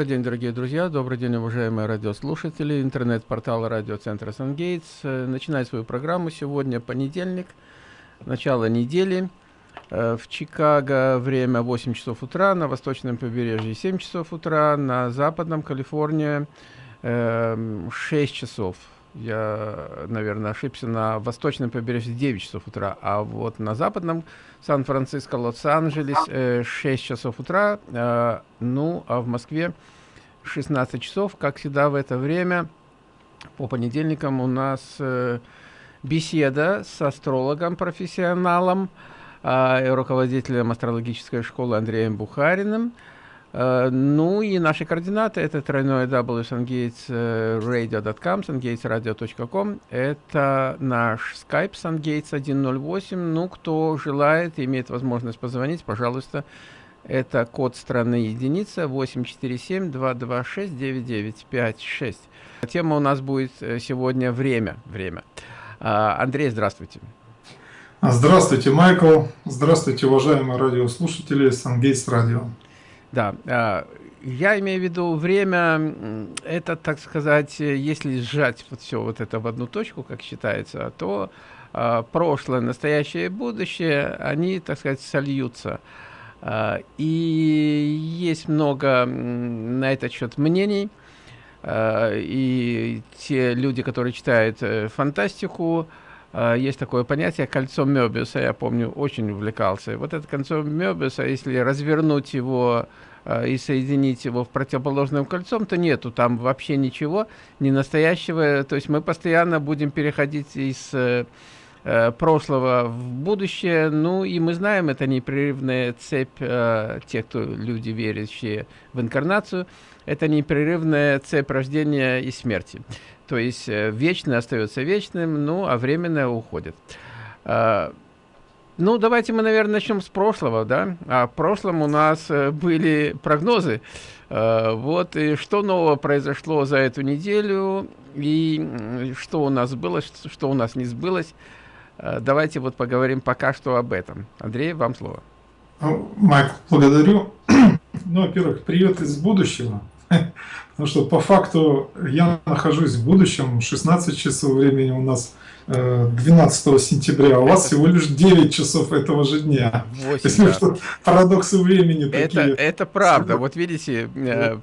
Добрый день, дорогие друзья, добрый день, уважаемые радиослушатели. Интернет-портал радиоцентра «Сангейтс» начинает свою программу сегодня, понедельник, начало недели. Э, в Чикаго время 8 часов утра, на восточном побережье 7 часов утра, на западном Калифорнии 6 эм, часов. Я, наверное, ошибся, на восточном побережье 9 часов утра, а вот на западном Сан-Франциско, Лос-Анджелес 6 э, часов утра, э, ну, а в Москве 16 часов, как всегда в это время. По понедельникам у нас беседа с астрологом, профессионалом, э, руководителем астрологической школы Андреем Бухариным. Э, ну и наши координаты это тройное www.sungatesradio.com, sungatesradio.com. Это наш Skype sungates 108. Ну, кто желает, имеет возможность позвонить, пожалуйста, это код страны единица 847-226-9956. Тема у нас будет э, сегодня время. время. А, Андрей, здравствуйте. Здравствуйте, Майкл. Здравствуйте, уважаемые радиослушатели Сангейс Радио. Да, а, я имею в виду время, это, так сказать, если сжать вот все вот это в одну точку, как считается, то а, прошлое, настоящее и будущее, они, так сказать, сольются. И есть много на этот счет мнений. И те люди, которые читают э, фантастику, Uh, есть такое понятие кольцо Мёбиуса, я помню, очень увлекался. Вот это кольцо Мёбиуса, если развернуть его uh, и соединить его в противоположным кольцом, то нету там вообще ничего, не настоящего. То есть мы постоянно будем переходить из uh, прошлого в будущее. Ну и мы знаем, это непрерывная цепь э, тех, кто люди, верящие в инкарнацию, это непрерывная цепь рождения и смерти. То есть э, вечное остается вечным, ну, а временное уходит. А, ну, давайте мы, наверное, начнем с прошлого, да? А в прошлом у нас э, были прогнозы. А, вот, и что нового произошло за эту неделю, и что у нас было, что у нас не сбылось. А, давайте вот поговорим пока что об этом. Андрей, вам слово. Майк, благодарю. Ну, во-первых, привет из будущего. Потому что по факту я нахожусь в будущем, 16 часов времени у нас 12 э, сентября, а у вас всего лишь 9 часов этого же дня. 8, Если да. что, парадоксы времени это, такие. Это правда. Вот видите, э,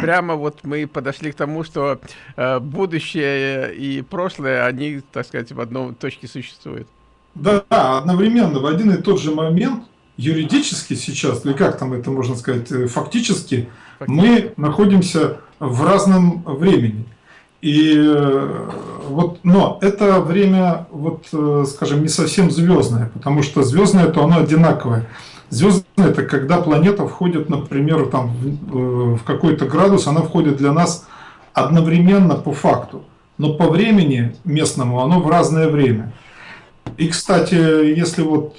прямо вот мы подошли к тому, что э, будущее и прошлое, они, так сказать, в одной точке существуют. Да, одновременно, в один и тот же момент, юридически сейчас, или как там это можно сказать, фактически, мы находимся в разном времени. И э, вот, но это время, вот, э, скажем, не совсем звездное, потому что звездное то оно одинаковое. Звездное это когда планета входит, например, там, в э, какой-то градус, она входит для нас одновременно по факту, но по времени местному оно в разное время. И, кстати, если вот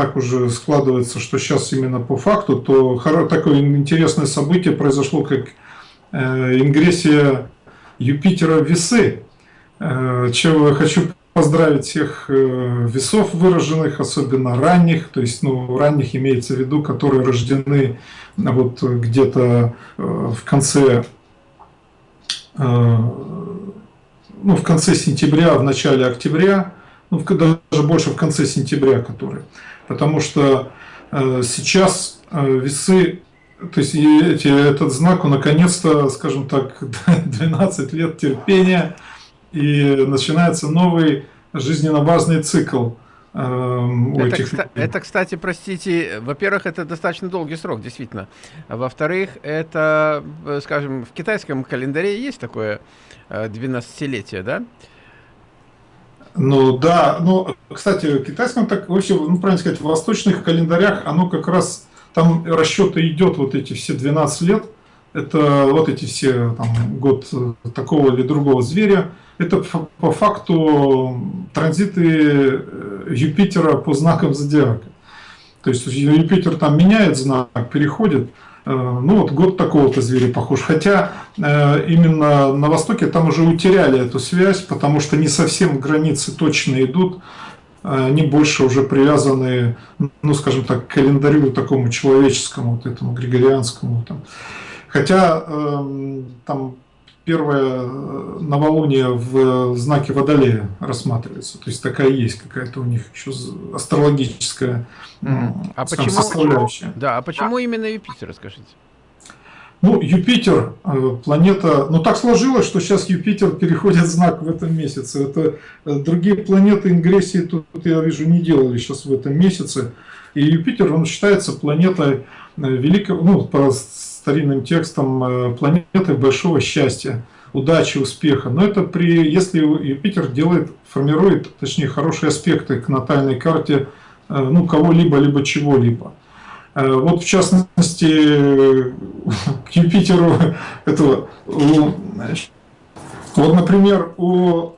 так уже складывается, что сейчас именно по факту, то такое интересное событие произошло, как э, ингрессия Юпитера в весы. Э, чем я хочу поздравить всех э, весов выраженных, особенно ранних, то есть ну, ранних имеется в виду, которые рождены вот где-то в конце ну, в конце сентября, в начале октября, ну, даже больше в конце сентября, которые потому что э, сейчас э, весы, то есть эти, этот знак, он наконец-то, скажем так, 12 лет терпения, и начинается новый жизненно важный цикл. Э, у это, этих это, кстати, простите, во-первых, это достаточно долгий срок, действительно. Во-вторых, это, скажем, в китайском календаре есть такое 12-летие, да? Ну да, ну, кстати, в китайском так вообще, ну правильно сказать, в восточных календарях оно как раз, там расчеты идет вот эти все 12 лет, это вот эти все, там, год такого или другого зверя, это по факту транзиты э, Юпитера по знакам зодиака. То есть Юпитер там меняет знак, переходит, ну вот год такого-то зверя похож. Хотя э, именно на Востоке там уже утеряли эту связь, потому что не совсем границы точно идут, они больше уже привязаны, ну скажем так, к календарю такому человеческому, вот этому григорианскому. Там. Хотя э, там первое э, новолуние в знаке Водолея рассматривается. То есть такая есть какая-то у них еще астрологическая а почему, составляющая. Да, а почему именно Юпитер, расскажите? Ну, Юпитер, э, планета, ну так сложилось, что сейчас Юпитер переходит знак в этом месяце. Это э, другие планеты ингрессии тут, я вижу, не делали сейчас в этом месяце. И Юпитер, он считается планетой великого, ну, по старинным текстом, планетой большого счастья, удачи, успеха. Но это при, если Юпитер делает, формирует, точнее, хорошие аспекты к натальной карте, ну, кого-либо, либо чего-либо. Э, вот в частности к Юпитеру этого, вот, например, у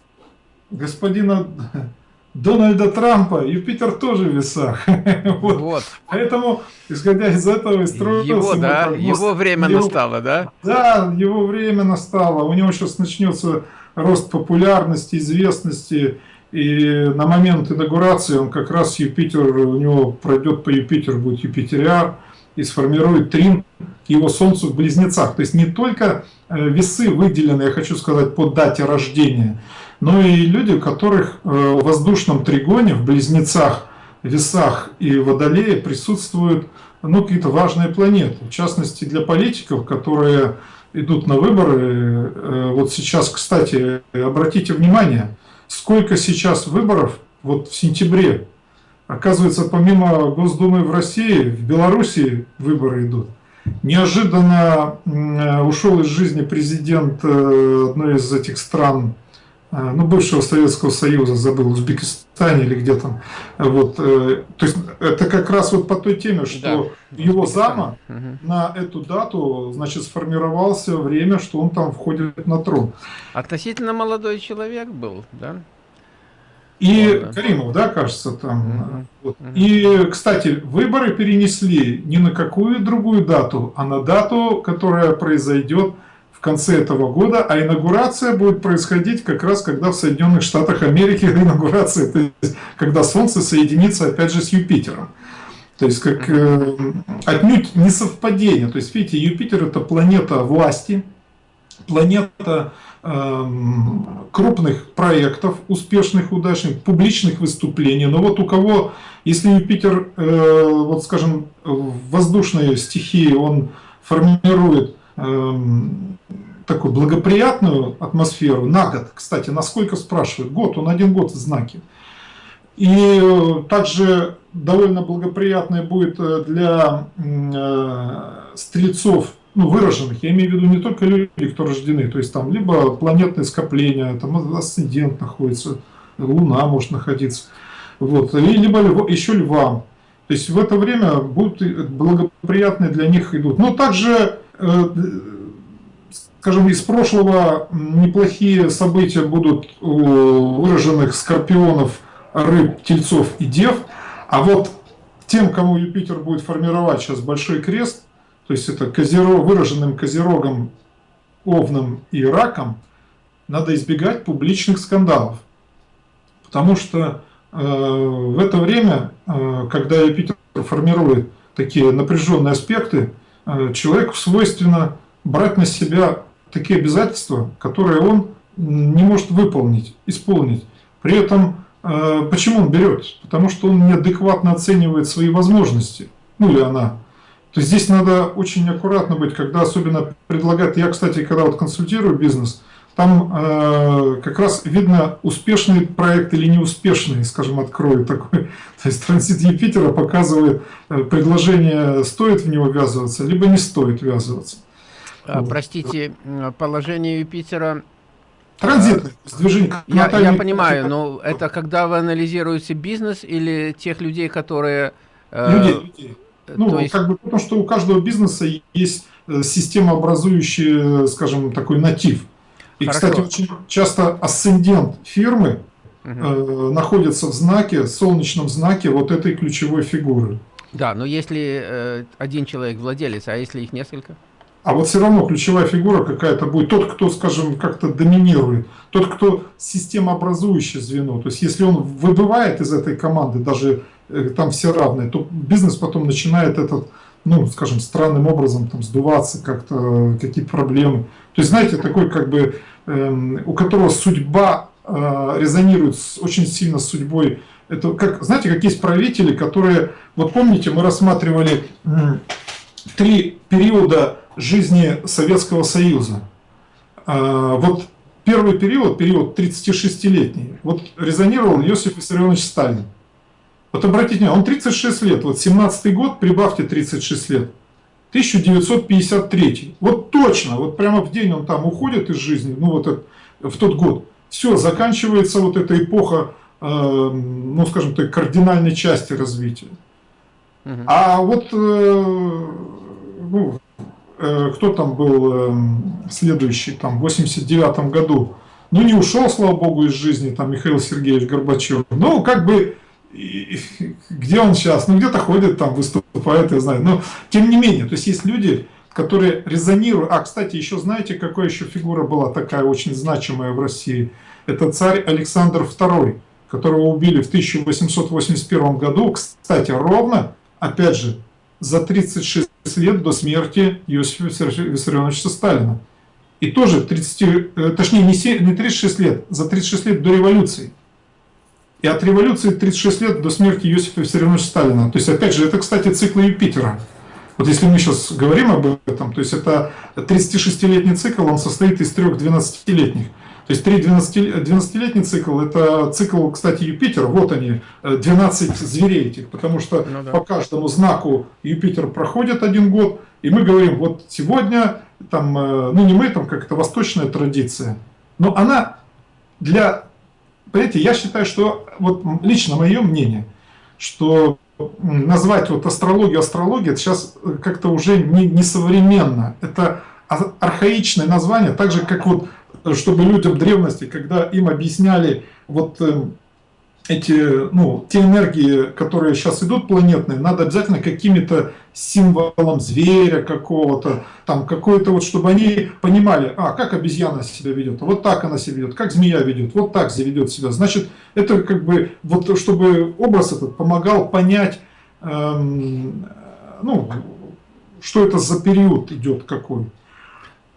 господина Дональда Трампа Юпитер тоже в весах. вот. вот. Поэтому, исходя из этого, и строился... Его, да? Его время его, настало, да? Да, его время настало. У него сейчас начнется рост популярности, известности. И на момент инаугурации он как раз Юпитер, у него пройдет по Юпитеру, будет Юпитериар, и сформирует трин к его Солнцу в Близнецах. То есть не только э, весы выделены, я хочу сказать, по дате рождения, но и люди, у которых э, в воздушном тригоне, в Близнецах, Весах и Водолее присутствуют ну, какие-то важные планеты. В частности, для политиков, которые идут на выборы. Э, вот сейчас, кстати, обратите внимание, сколько сейчас выборов вот в сентябре. Оказывается, помимо Госдумы в России, в Беларуси выборы идут. Неожиданно ушел из жизни президент э, одной из этих стран, э, ну, бывшего Советского Союза, забыл, Узбекистане или где там. Вот, э, то есть это как раз вот по той теме, что да, его зама угу. на эту дату, значит, сформировался время, что он там входит на трон. Относительно молодой человек был, да? И да. Каримов, да, кажется, там. Угу. Вот. Угу. И, кстати, выборы перенесли не на какую другую дату, а на дату, которая произойдет конце этого года, а инаугурация будет происходить как раз, когда в Соединенных Штатах Америки инаугурация, то есть, когда Солнце соединится опять же с Юпитером. То есть, как э, отнюдь не совпадение. То есть, видите, Юпитер это планета власти, планета Эм, крупных проектов, успешных, удачных, публичных выступлений. Но вот у кого, если Юпитер, э, вот скажем, в воздушной стихии он формирует эм, такую благоприятную атмосферу на год, кстати, насколько спрашивают, год, он один год в знаке. И э, также довольно благоприятная будет э, для стрельцов ну, выраженных, я имею в виду не только люди, кто рождены, то есть там либо планетные скопления, там асцендент находится, Луна может находиться, вот, и либо еще львам. То есть в это время будут благоприятные для них идут. Но также, э, скажем, из прошлого неплохие события будут у выраженных скорпионов, рыб, тельцов и дев. А вот тем, кому Юпитер будет формировать сейчас большой крест – то есть это козерог, выраженным козерогом, овном и раком, надо избегать публичных скандалов. Потому что э, в это время, э, когда Юпитер формирует такие напряженные аспекты, э, человеку свойственно брать на себя такие обязательства, которые он не может выполнить, исполнить. При этом, э, почему он берет? Потому что он неадекватно оценивает свои возможности, ну или она. То есть здесь надо очень аккуратно быть, когда особенно предлагают, я, кстати, когда вот консультирую бизнес, там э, как раз видно успешный проект или неуспешный, скажем, открою такой. То есть транзит Юпитера показывает, э, предложение стоит в него ввязываться, либо не стоит ввязываться. А, вот. Простите, положение Юпитера Транзитный, движение. Я, я понимаю, но это когда вы анализируете бизнес или тех людей, которые... Э, людей, людей. Ну, То есть... как бы потому что у каждого бизнеса есть э, системообразующий, скажем, такой натив. И, Хорошо. кстати, очень часто асцендент фирмы угу. э, находится в знаке, в солнечном знаке вот этой ключевой фигуры. Да, но если э, один человек владелец, а если их несколько? А вот все равно ключевая фигура какая-то будет. Тот, кто, скажем, как-то доминирует. Тот, кто системообразующее звено. То есть, если он выбывает из этой команды, даже Э, там все равные, то бизнес потом начинает этот ну, скажем, странным образом там сдуваться как-то, какие-то проблемы. То есть, знаете, такой как бы, э, у которого судьба э, резонирует с, очень сильно с судьбой. Это как, знаете, как есть правители, которые, вот помните, мы рассматривали э, три периода жизни Советского Союза. Э, вот первый период, период 36-летний, вот резонировал Иосиф Виссарионович Сталин. Вот обратите внимание, он 36 лет, вот 17 год, прибавьте 36 лет, 1953. Вот точно, вот прямо в день он там уходит из жизни, ну вот в тот год. Все, заканчивается вот эта эпоха, э, ну скажем так, кардинальной части развития. А вот, э, ну, э, кто там был э, следующий, там, в 89 году, ну не ушел, слава богу, из жизни, там, Михаил Сергеевич Горбачев. Ну, как бы и, где он сейчас? Ну, где-то ходит, там выступает, я знаю. Но, тем не менее, то есть есть люди, которые резонируют. А, кстати, еще знаете, какая еще фигура была такая очень значимая в России? Это царь Александр II, которого убили в 1881 году. Кстати, ровно, опять же, за 36 лет до смерти Иосифа Виссарионовича Сталина. И тоже 30, э, точнее не 36 лет, за 36 лет до революции. И от революции 36 лет до смерти Иосифа Виссарионовича Сталина. То есть, опять же, это, кстати, циклы Юпитера. Вот если мы сейчас говорим об этом, то есть это 36-летний цикл, он состоит из трех 12-летних. То есть три 12-летний цикл, это цикл, кстати, Юпитера, вот они, 12 зверей этих, потому что ну, да. по каждому знаку Юпитер проходит один год, и мы говорим, вот сегодня, там, э, ну не мы, там как-то восточная традиция, но она для Понимаете, я считаю, что, вот лично мое мнение, что назвать вот астрологию астрологией, это сейчас как-то уже не, не современно. Это архаичное название, так же, как вот, чтобы людям древности, когда им объясняли вот эм, эти, ну, те энергии, которые сейчас идут планетные, надо обязательно какими-то символом зверя какого-то, там какой-то вот, чтобы они понимали, а, как обезьяна себя ведет, вот так она себя ведет, как змея ведет, вот так ведет себя. Значит, это как бы, вот чтобы образ этот помогал понять, эм, ну, что это за период идет какой.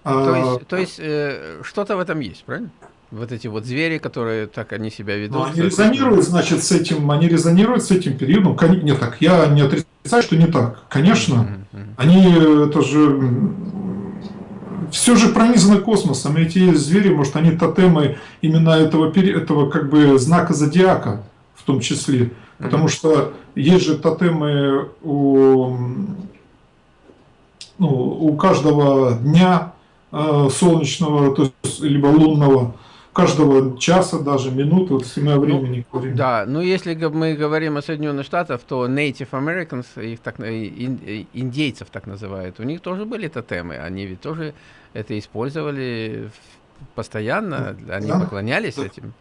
То есть, то есть э, что-то в этом есть, правильно? вот эти вот звери, которые так они себя ведут. Но они резонируют, значит, с этим, они резонируют с этим периодом. Нет, так, я не отрицаю, что не так. Конечно, mm -hmm. они, это же, все же пронизано космосом. Эти звери, может, они тотемы именно этого, этого как бы знака зодиака в том числе. Потому mm -hmm. что есть же тотемы у, ну, у каждого дня э, солнечного, то есть, либо лунного, каждого часа, даже минуты, вот о времени ну, говорим. Да, ну если мы говорим о Соединенных Штатах, то Native Americans, их так, индейцев так называют, у них тоже были тотемы, они ведь тоже это использовали постоянно, они да, поклонялись да. этим.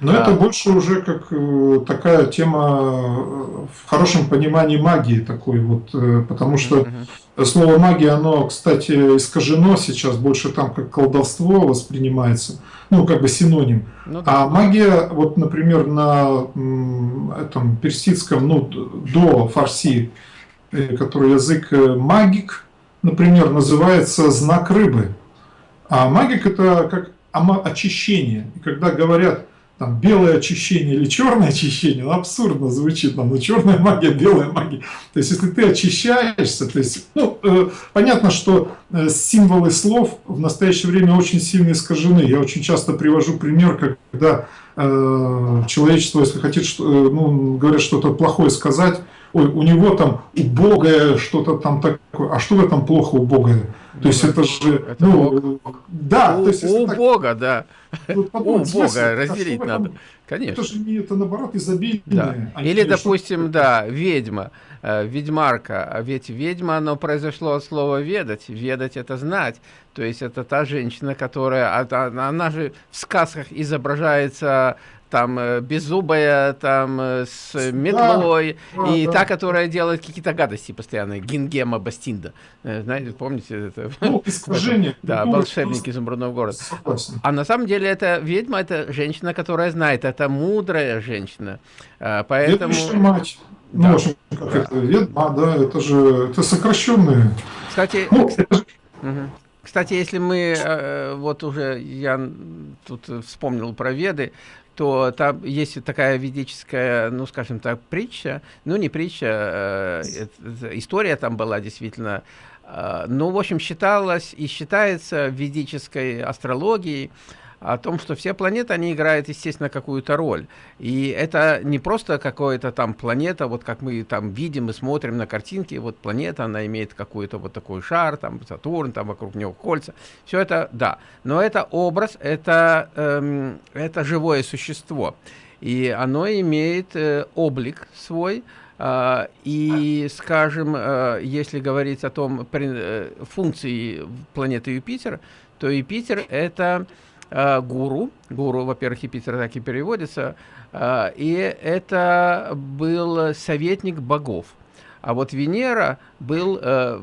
Но да. это больше уже как э, такая тема э, в хорошем понимании магии такой вот, э, потому что uh -huh. слово магия, оно, кстати, искажено сейчас, больше там как колдовство воспринимается, ну как бы синоним. Ну, да. А магия, вот, например, на этом персидском, ну до фарси, который язык магик, например, называется знак рыбы. А магик это как очищение. И когда говорят там белое очищение или черное очищение, ну, абсурдно звучит, там, ну, черная магия, белая магия. То есть, если ты очищаешься, то есть, ну, э, понятно, что э, символы слов в настоящее время очень сильно искажены. Я очень часто привожу пример, когда э, человечество, если хотит, что, э, ну, говорят что-то плохое сказать, ой, у него там убогое что-то там такое, а что в этом плохо убогое? То есть это же, это ну, Бог. да, у, то есть у так, Бога, да, вот подумать, у Бога смысле, разделить а надо, конечно. Это же не это наоборот изобильное. Да. А Или, допустим, да, ведьма, э, ведьмарка, а ведь ведьма, оно произошло от слова ведать, ведать это знать, то есть это та женщина, которая, она, она же в сказках изображается там э, беззубая, там э, с метлой, да, и да, та, которая делает какие-то гадости постоянно, Гингема Бастинда. Э, знаете, помните это? Ну, искажение. Да, волшебник изумрудного города. Согласен. А на самом деле это ведьма, это женщина, которая знает, это мудрая женщина. Поэтому... Ведущая мать. Ну, в общем, как да. это, Ведма, да, это же, это сокращенные. Кстати, ну, это... Угу. Кстати, если мы, э, вот уже я тут вспомнил про Веды, то там есть такая ведическая, ну, скажем так, притча, ну, не притча, э, история там была действительно, э, ну, в общем, считалось и считается ведической астрологии, о том, что все планеты, они играют, естественно, какую-то роль. И это не просто какая-то там планета, вот как мы там видим и смотрим на картинки, вот планета, она имеет какой-то вот такой шар, там Сатурн, там вокруг него кольца. Все это, да. Но это образ, это, эм, это живое существо. И оно имеет э, облик свой, Uh, и, скажем, uh, если говорить о том uh, функции планеты Юпитер, то Юпитер это э, гуру. Гуру, во-первых, Юпитер так и переводится. Э, и это был советник богов. А вот Венера был, э,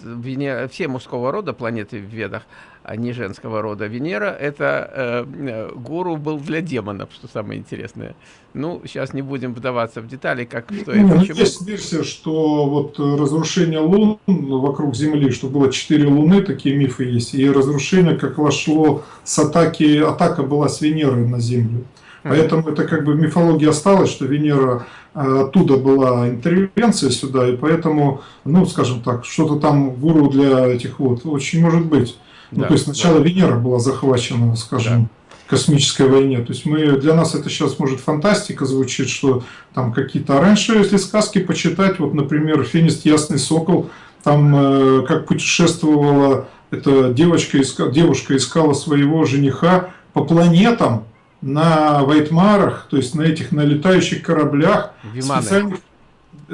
Венера, все мужского рода планеты в Ведах, а не женского рода. Венера – это э, э, гуру был для демонов, что самое интересное. Ну, сейчас не будем вдаваться в детали, как что и почему. Есть версия, что вот разрушение лун вокруг Земли, что было четыре луны, такие мифы есть, и разрушение как вошло с атаки, атака была с Венеры на Землю. Поэтому это как бы в мифологии осталось, что Венера э, оттуда была интервенция сюда, и поэтому, ну, скажем так, что-то там гуру для этих вот, очень может быть. Ну, то есть сначала да. Венера была захвачена, скажем, да. космической войне. То есть мы, для нас это сейчас может фантастика звучит, что там какие-то... А раньше, если сказки почитать, вот, например, «Финист Ясный Сокол», там э, как путешествовала эта девочка, иска, девушка искала своего жениха по планетам, на Вайтмарах, то есть на этих на летающих кораблях, специальных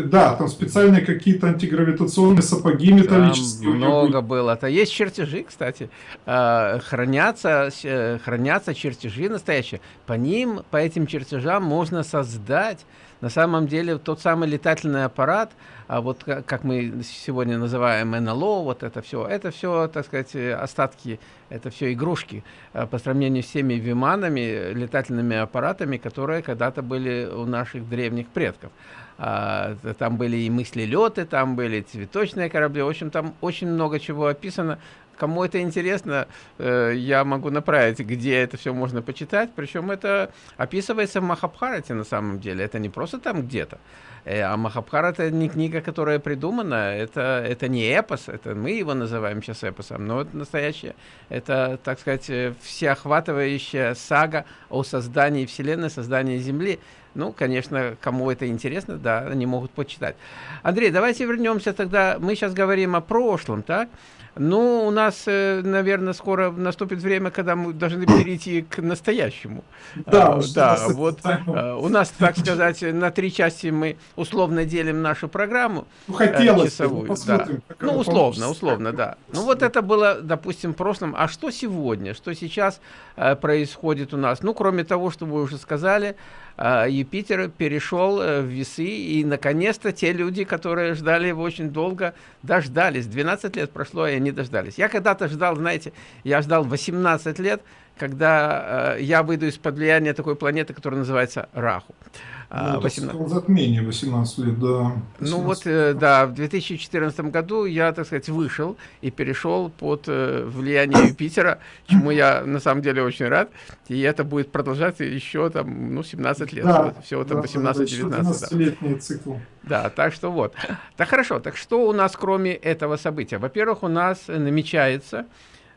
да, там специальные какие-то антигравитационные сапоги металлические. Там много было. Это есть чертежи, кстати. А, хранятся, э, хранятся чертежи настоящие. По ним, по этим чертежам можно создать на самом деле тот самый летательный аппарат, а вот как мы сегодня называем НЛО, вот это все, это все, так сказать, остатки, это все игрушки а по сравнению с теми виманами, летательными аппаратами, которые когда-то были у наших древних предков. А, там были и мысли-леты, там были цветочные корабли, в общем, там очень много чего описано. Кому это интересно, э, я могу направить, где это все можно почитать. Причем это описывается в Махабхарате на самом деле. Это не просто там где-то. Э, а Махабхарат это не книга, которая придумана, это, это не эпос, это мы его называем сейчас эпосом, но это настоящее, это, так сказать, э, всеохватывающая сага о создании Вселенной, создании Земли. Ну, конечно, кому это интересно, да, они могут почитать. Андрей, давайте вернемся тогда, мы сейчас говорим о прошлом, так? Ну, у нас, э, наверное, скоро наступит время, когда мы должны перейти к настоящему. Да, а, да вот а, у нас, так сказать, на три части мы условно делим нашу программу. Ну, хотелось часовую. Да. Ну, условно, условно, да. Ну, вот это было, допустим, в прошлом. А что сегодня? Что сейчас э, происходит у нас? Ну, кроме того, что вы уже сказали, Юпитер перешел э, в весы, и, наконец-то, те люди, которые ждали его очень долго, дождались. 12 лет прошло, и они дождались. Я когда-то ждал, знаете, я ждал 18 лет, когда э, я выйду из-под влияния такой планеты, которая называется Раху. Ну, 18... затмение 18 лет, да. 18. Ну вот, э, да, в 2014 году я, так сказать, вышел и перешел под э, влияние Юпитера, чему я на самом деле очень рад. И это будет продолжаться еще там, ну, 17 лет. Да, всего там да, 18-19. Да, летний цикл. Да, так что вот. Так хорошо, так что у нас кроме этого события? Во-первых, у нас намечается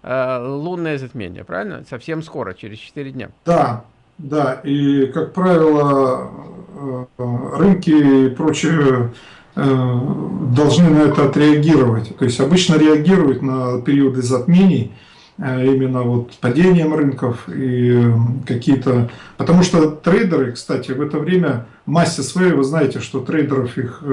э, лунное затмение, правильно? Совсем скоро, через 4 дня. Да, да, и, как правило, э, рынки и прочее э, должны на это отреагировать. То есть обычно реагируют на периоды затмений, э, именно вот падением рынков и какие-то... Потому что трейдеры, кстати, в это время массе своей, вы знаете, что трейдеров их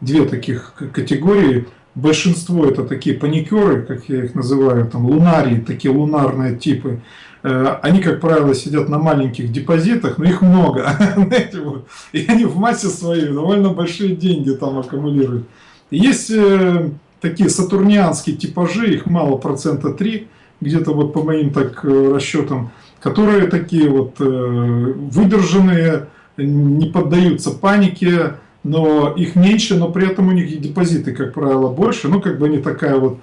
две таких категории. Большинство это такие паникеры, как я их называю, там лунарии, такие лунарные типы. Э, они, как правило, сидят на маленьких депозитах, но их много, и они в массе своей довольно большие деньги там аккумулируют. Есть э, такие сатурнианские типажи, их мало, процента 3, где-то вот по моим так э, расчетам, которые такие вот выдержанные, не поддаются панике, но их меньше, но при этом у них и депозиты, как правило, больше. Ну, как бы они такая вот...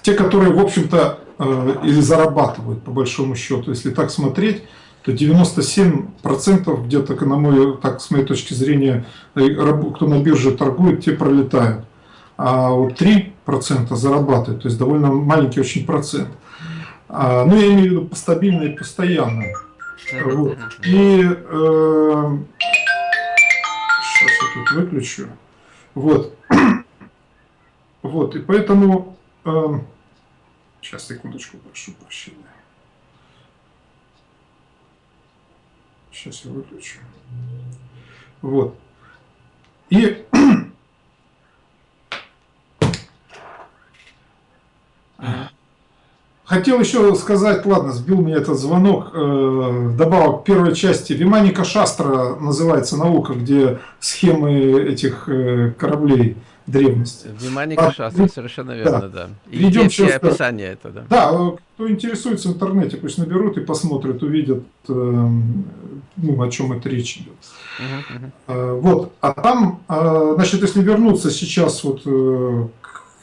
Те, которые, в общем-то, или зарабатывают, по большому счету, если так смотреть, то 97% где-то, на мой, так, с моей точки зрения, кто на бирже торгует, те пролетают. А вот 3% зарабатывают, то есть довольно маленький очень процент. А, ну, я имею в виду стабильно и постоянно. Вот. И э, сейчас я тут выключу. Вот. Вот, и поэтому... Э, сейчас, секундочку, прошу прощения. Сейчас я выключу. Вот. И Хотел еще сказать, ладно, сбил меня этот звонок, э, добавок к первой части. Виманика Шастра называется наука, где схемы этих э, кораблей древности. Виманика а, Шастра, совершенно верно, да. да. И Ведем все описание это, да. Да, кто интересуется в интернете, пусть наберут и посмотрят, увидят, э, ну, о чем это речь идет. -huh, uh -huh. Вот, а там, э, значит, если вернуться сейчас вот э,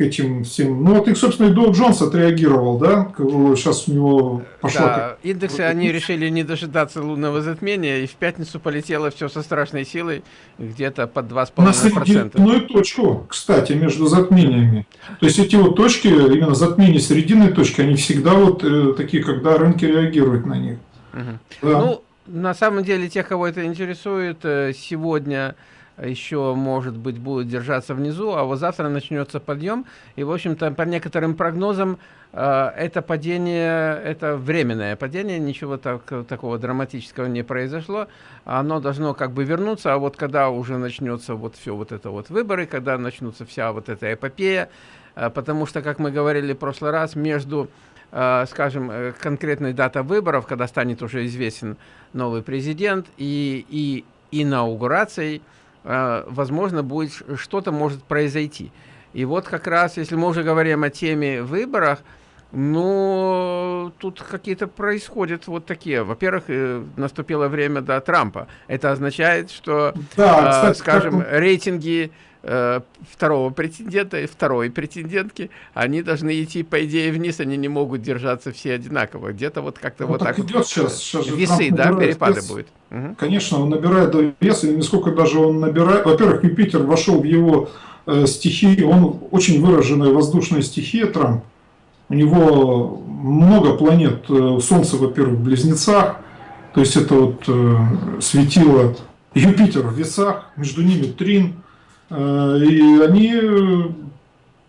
этим всем. Ну вот их, собственно, и Доу Джонс отреагировал, да? Сейчас у него пошло... Да, индексы, они решили не дожидаться лунного затмения, и в пятницу полетело все со страшной силой, где-то под 2,5%. На срединную точку, кстати, между затмениями. То есть эти вот точки, именно затмения срединной точки, они всегда вот э, такие, когда рынки реагируют на них. Угу. Да. Ну, на самом деле, тех, кого это интересует, э, сегодня еще, может быть, будет держаться внизу, а вот завтра начнется подъем. И, в общем-то, по некоторым прогнозам, э, это падение, это временное падение, ничего так, такого драматического не произошло. Оно должно как бы вернуться, а вот когда уже начнется вот все вот это вот выборы, когда начнутся вся вот эта эпопея, э, потому что, как мы говорили в прошлый раз, между э, скажем, конкретной дата выборов, когда станет уже известен новый президент, и, и инаугурацией, возможно, будет что-то может произойти. И вот как раз, если мы уже говорим о теме выборах, ну, тут какие-то происходят вот такие. Во-первых, э, наступило время до Трампа. Это означает, что, да, кстати, скажем, как... рейтинги Э, второго претендента и второй претендентки, они должны идти, по идее, вниз, они не могут держаться все одинаково. Где-то вот как-то ну, вот так, идет сейчас, сейчас весы, да, перепады вес. будет. Угу. Конечно, он набирает вес, и насколько даже он набирает... Во-первых, Юпитер вошел в его э, стихии, он очень выраженная воздушная стихия, Трамп. У него много планет, э, Солнце, во-первых, в Близнецах, то есть это вот э, светило Юпитер в весах, между ними Трин, Э, и они,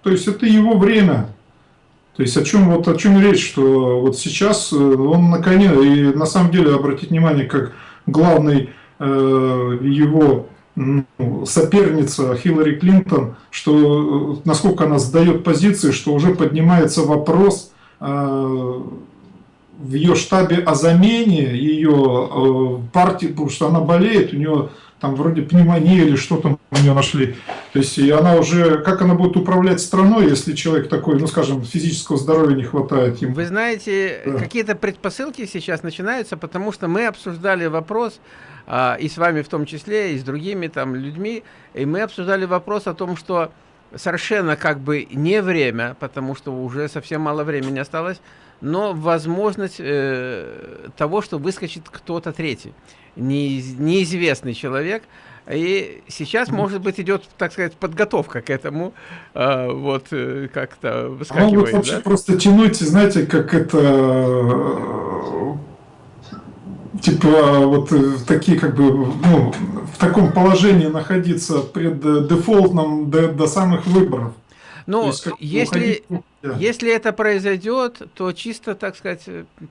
то есть это его время. То есть о чем, вот, о чем речь, что вот сейчас э, он на коне, и на самом деле обратить внимание, как главный э, его ну, соперница Хиллари Клинтон, что э, насколько она сдает позиции, что уже поднимается вопрос э, в ее штабе о замене ее э, партии, потому что она болеет, у нее там вроде пневмония или что там у нее нашли. То есть и она уже, как она будет управлять страной, если человек такой, ну скажем, физического здоровья не хватает ему. Вы знаете, да. какие-то предпосылки сейчас начинаются, потому что мы обсуждали вопрос, а, и с вами в том числе, и с другими там людьми, и мы обсуждали вопрос о том, что совершенно как бы не время, потому что уже совсем мало времени осталось, но возможность э, того, что выскочит кто-то третий неизвестный человек. И сейчас, может быть, идет, так сказать, подготовка к этому, э, вот э, как-то выскакивает. Могут вообще да? просто тянуть, знаете, как это, э, типа, вот такие, как бы, ну, в таком положении находиться пред дефолтным до, до самых выборов. Ну, есть, если, уходить, да. если это произойдет, то чисто, так сказать,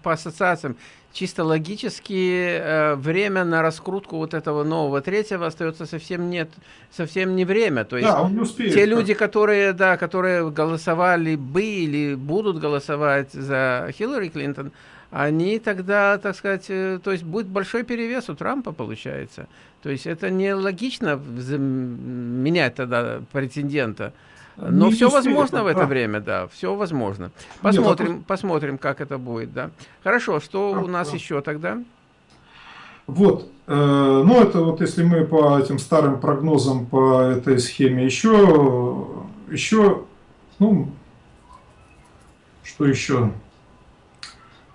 по ассоциациям, чисто логически э, время на раскрутку вот этого нового третьего остается совсем нет, совсем не время. То есть да, он не успеет, те люди, которые, да, которые голосовали бы или будут голосовать за Хиллари Клинтон, они тогда, так сказать, э, то есть будет большой перевес у Трампа получается. То есть это нелогично менять тогда претендента. Но не все возможно в это а. время, да, все возможно. Посмотрим, Нет, посмотрим, как это будет, да. Хорошо, что а, у нас да. еще тогда? Вот. Э, ну, это вот если мы по этим старым прогнозам по этой схеме еще, еще, ну, что еще?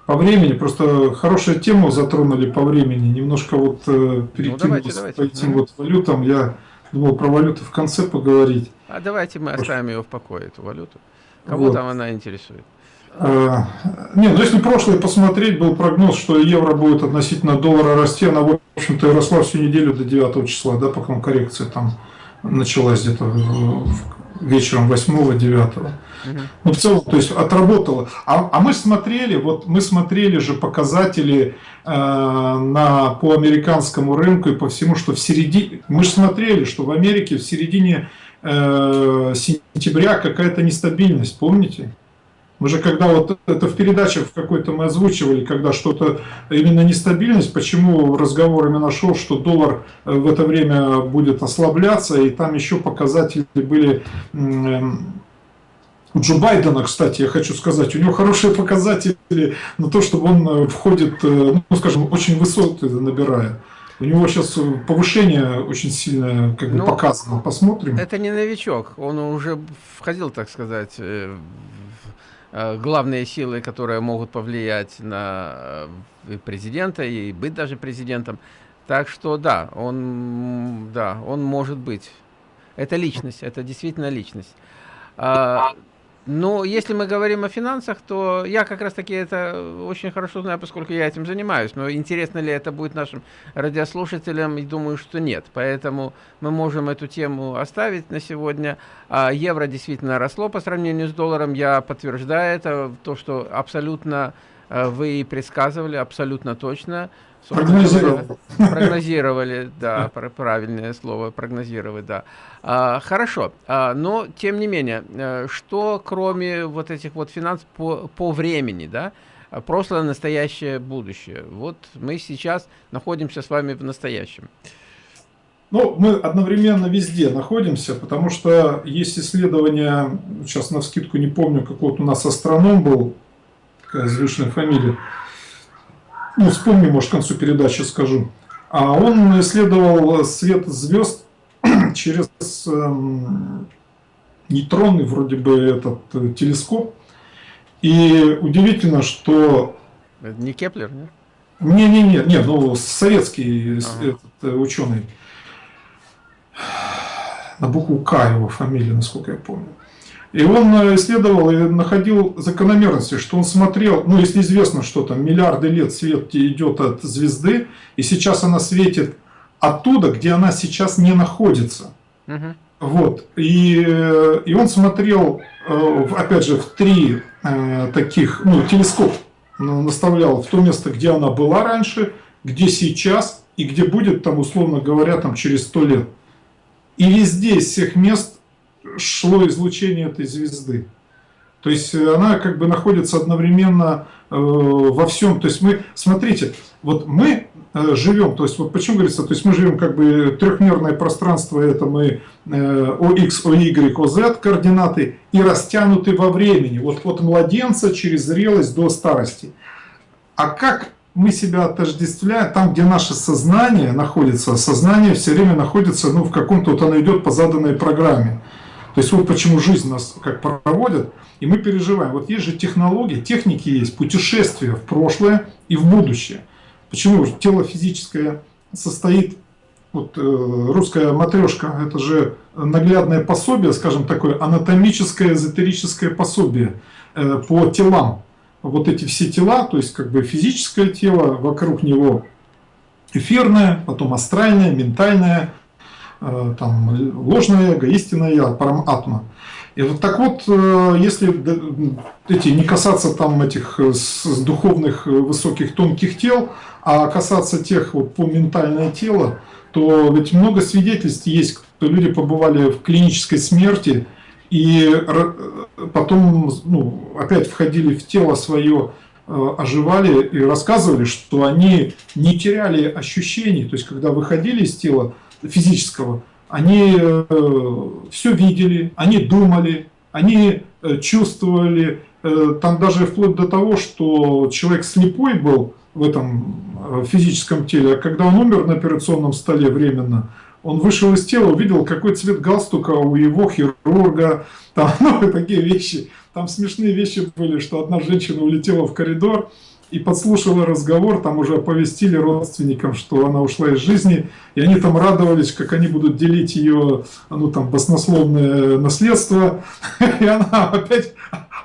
По времени, просто хорошую тему затронули по времени. Немножко вот э, перекинулись ну, давайте, давайте. по этим вот валютам. Я думал про валюту в конце поговорить. А давайте мы оставим ее в покое, эту валюту. Кого вот. там она интересует? А, не, ну если прошлое посмотреть, был прогноз, что евро будет относительно доллара расти, она, в общем-то, росла всю неделю до 9 числа, да, пока коррекция там началась где-то вечером 8-9. Ну, в целом, то есть отработало. А, а мы смотрели, вот мы смотрели же показатели э, на, по американскому рынку и по всему, что в середине, мы же смотрели, что в Америке в середине э, сентября какая-то нестабильность, помните? Мы же когда вот это в передачах в какой-то мы озвучивали, когда что-то именно нестабильность, почему разговор именно шел, что доллар э, в это время будет ослабляться, и там еще показатели были у Джо Байдена, кстати, я хочу сказать, у него хорошие показатели на то, чтобы он э, входит, э, ну, скажем, очень высоты набирая. У него сейчас повышение очень сильное как бы ну, показано. Посмотрим. Это не новичок. Он уже входил, так сказать, в главные силы, которые могут повлиять на президента и быть даже президентом. Так что да, он, да, он может быть. Это личность, это действительно личность. А, но если мы говорим о финансах, то я как раз таки это очень хорошо знаю, поскольку я этим занимаюсь. Но интересно ли это будет нашим радиослушателям, и думаю, что нет. Поэтому мы можем эту тему оставить на сегодня. А евро действительно росло по сравнению с долларом. Я подтверждаю это, то, что абсолютно э, вы предсказывали, абсолютно точно. Прогнозировали. Прогнозировали, да, правильное слово, прогнозировать, да. А, хорошо, а, но тем не менее, э, что кроме вот этих вот финансов по, по времени, да, прошлое, настоящее, будущее. Вот мы сейчас находимся с вами в настоящем. Ну, мы одновременно везде находимся, потому что есть исследования, сейчас на вскидку не помню, какой вот у нас астроном был, такая звучная фамилия, ну, вспомню, может, к концу передачи скажу. А он исследовал свет звезд через эм, нейтронный вроде бы этот э, телескоп. И удивительно, что... Это не Кеплер, нет? Не-не-не, не, ну советский ага. этот, э, ученый. На букву К его фамилия, насколько я помню. И он э, исследовал и находил закономерности, что он смотрел, ну если известно, что там миллиарды лет свет идет от звезды, и сейчас она светит оттуда, где она сейчас не находится. Угу. Вот. И, э, и он смотрел, э, опять же, в три таких, ну, телескоп наставлял в то место, где она была раньше, где сейчас и где будет, там, условно говоря, там, через сто лет. И везде из всех мест шло излучение этой звезды. То есть э, она как бы находится одновременно э, во всем. То есть мы, смотрите, вот мы э, живем, то есть вот почему говорится, то есть мы живем как бы трехмерное пространство, это мы э, ОХ, ОY, ОZ координаты и растянуты во времени, вот от младенца через зрелость до старости. А как мы себя отождествляем, там, где наше сознание находится, сознание все время находится ну, в каком-то, вот оно идет по заданной программе. То есть вот почему жизнь нас как проводит, и мы переживаем. Вот есть же технологии, техники есть, путешествия в прошлое и в будущее. Почему тело физическое состоит, вот э, русская матрешка, это же наглядное пособие, скажем такое, анатомическое, эзотерическое пособие э, по телам. Вот эти все тела, то есть как бы физическое тело, вокруг него эфирное, потом астральное, ментальное, там, ложное эго, истинное я, параматма. И вот так вот, э, если эти, не касаться там этих э, духовных высоких тонких тел, а касаться тех вот по ментальное тело, то ведь много свидетельств есть, что люди побывали в клинической смерти и потом ну, опять входили в тело свое, оживали и рассказывали, что они не теряли ощущений, то есть когда выходили из тела, физического, они э, все видели, они думали, они э, чувствовали, э, там даже вплоть до того, что человек слепой был в этом физическом теле, а когда он умер на операционном столе временно, он вышел из тела, увидел, какой цвет галстука у его хирурга, там ну, такие вещи. Там смешные вещи были, что одна женщина улетела в коридор, и подслушала разговор, там уже оповестили родственникам, что она ушла из жизни, и они там радовались, как они будут делить ее, ну там, баснословное наследство, и она опять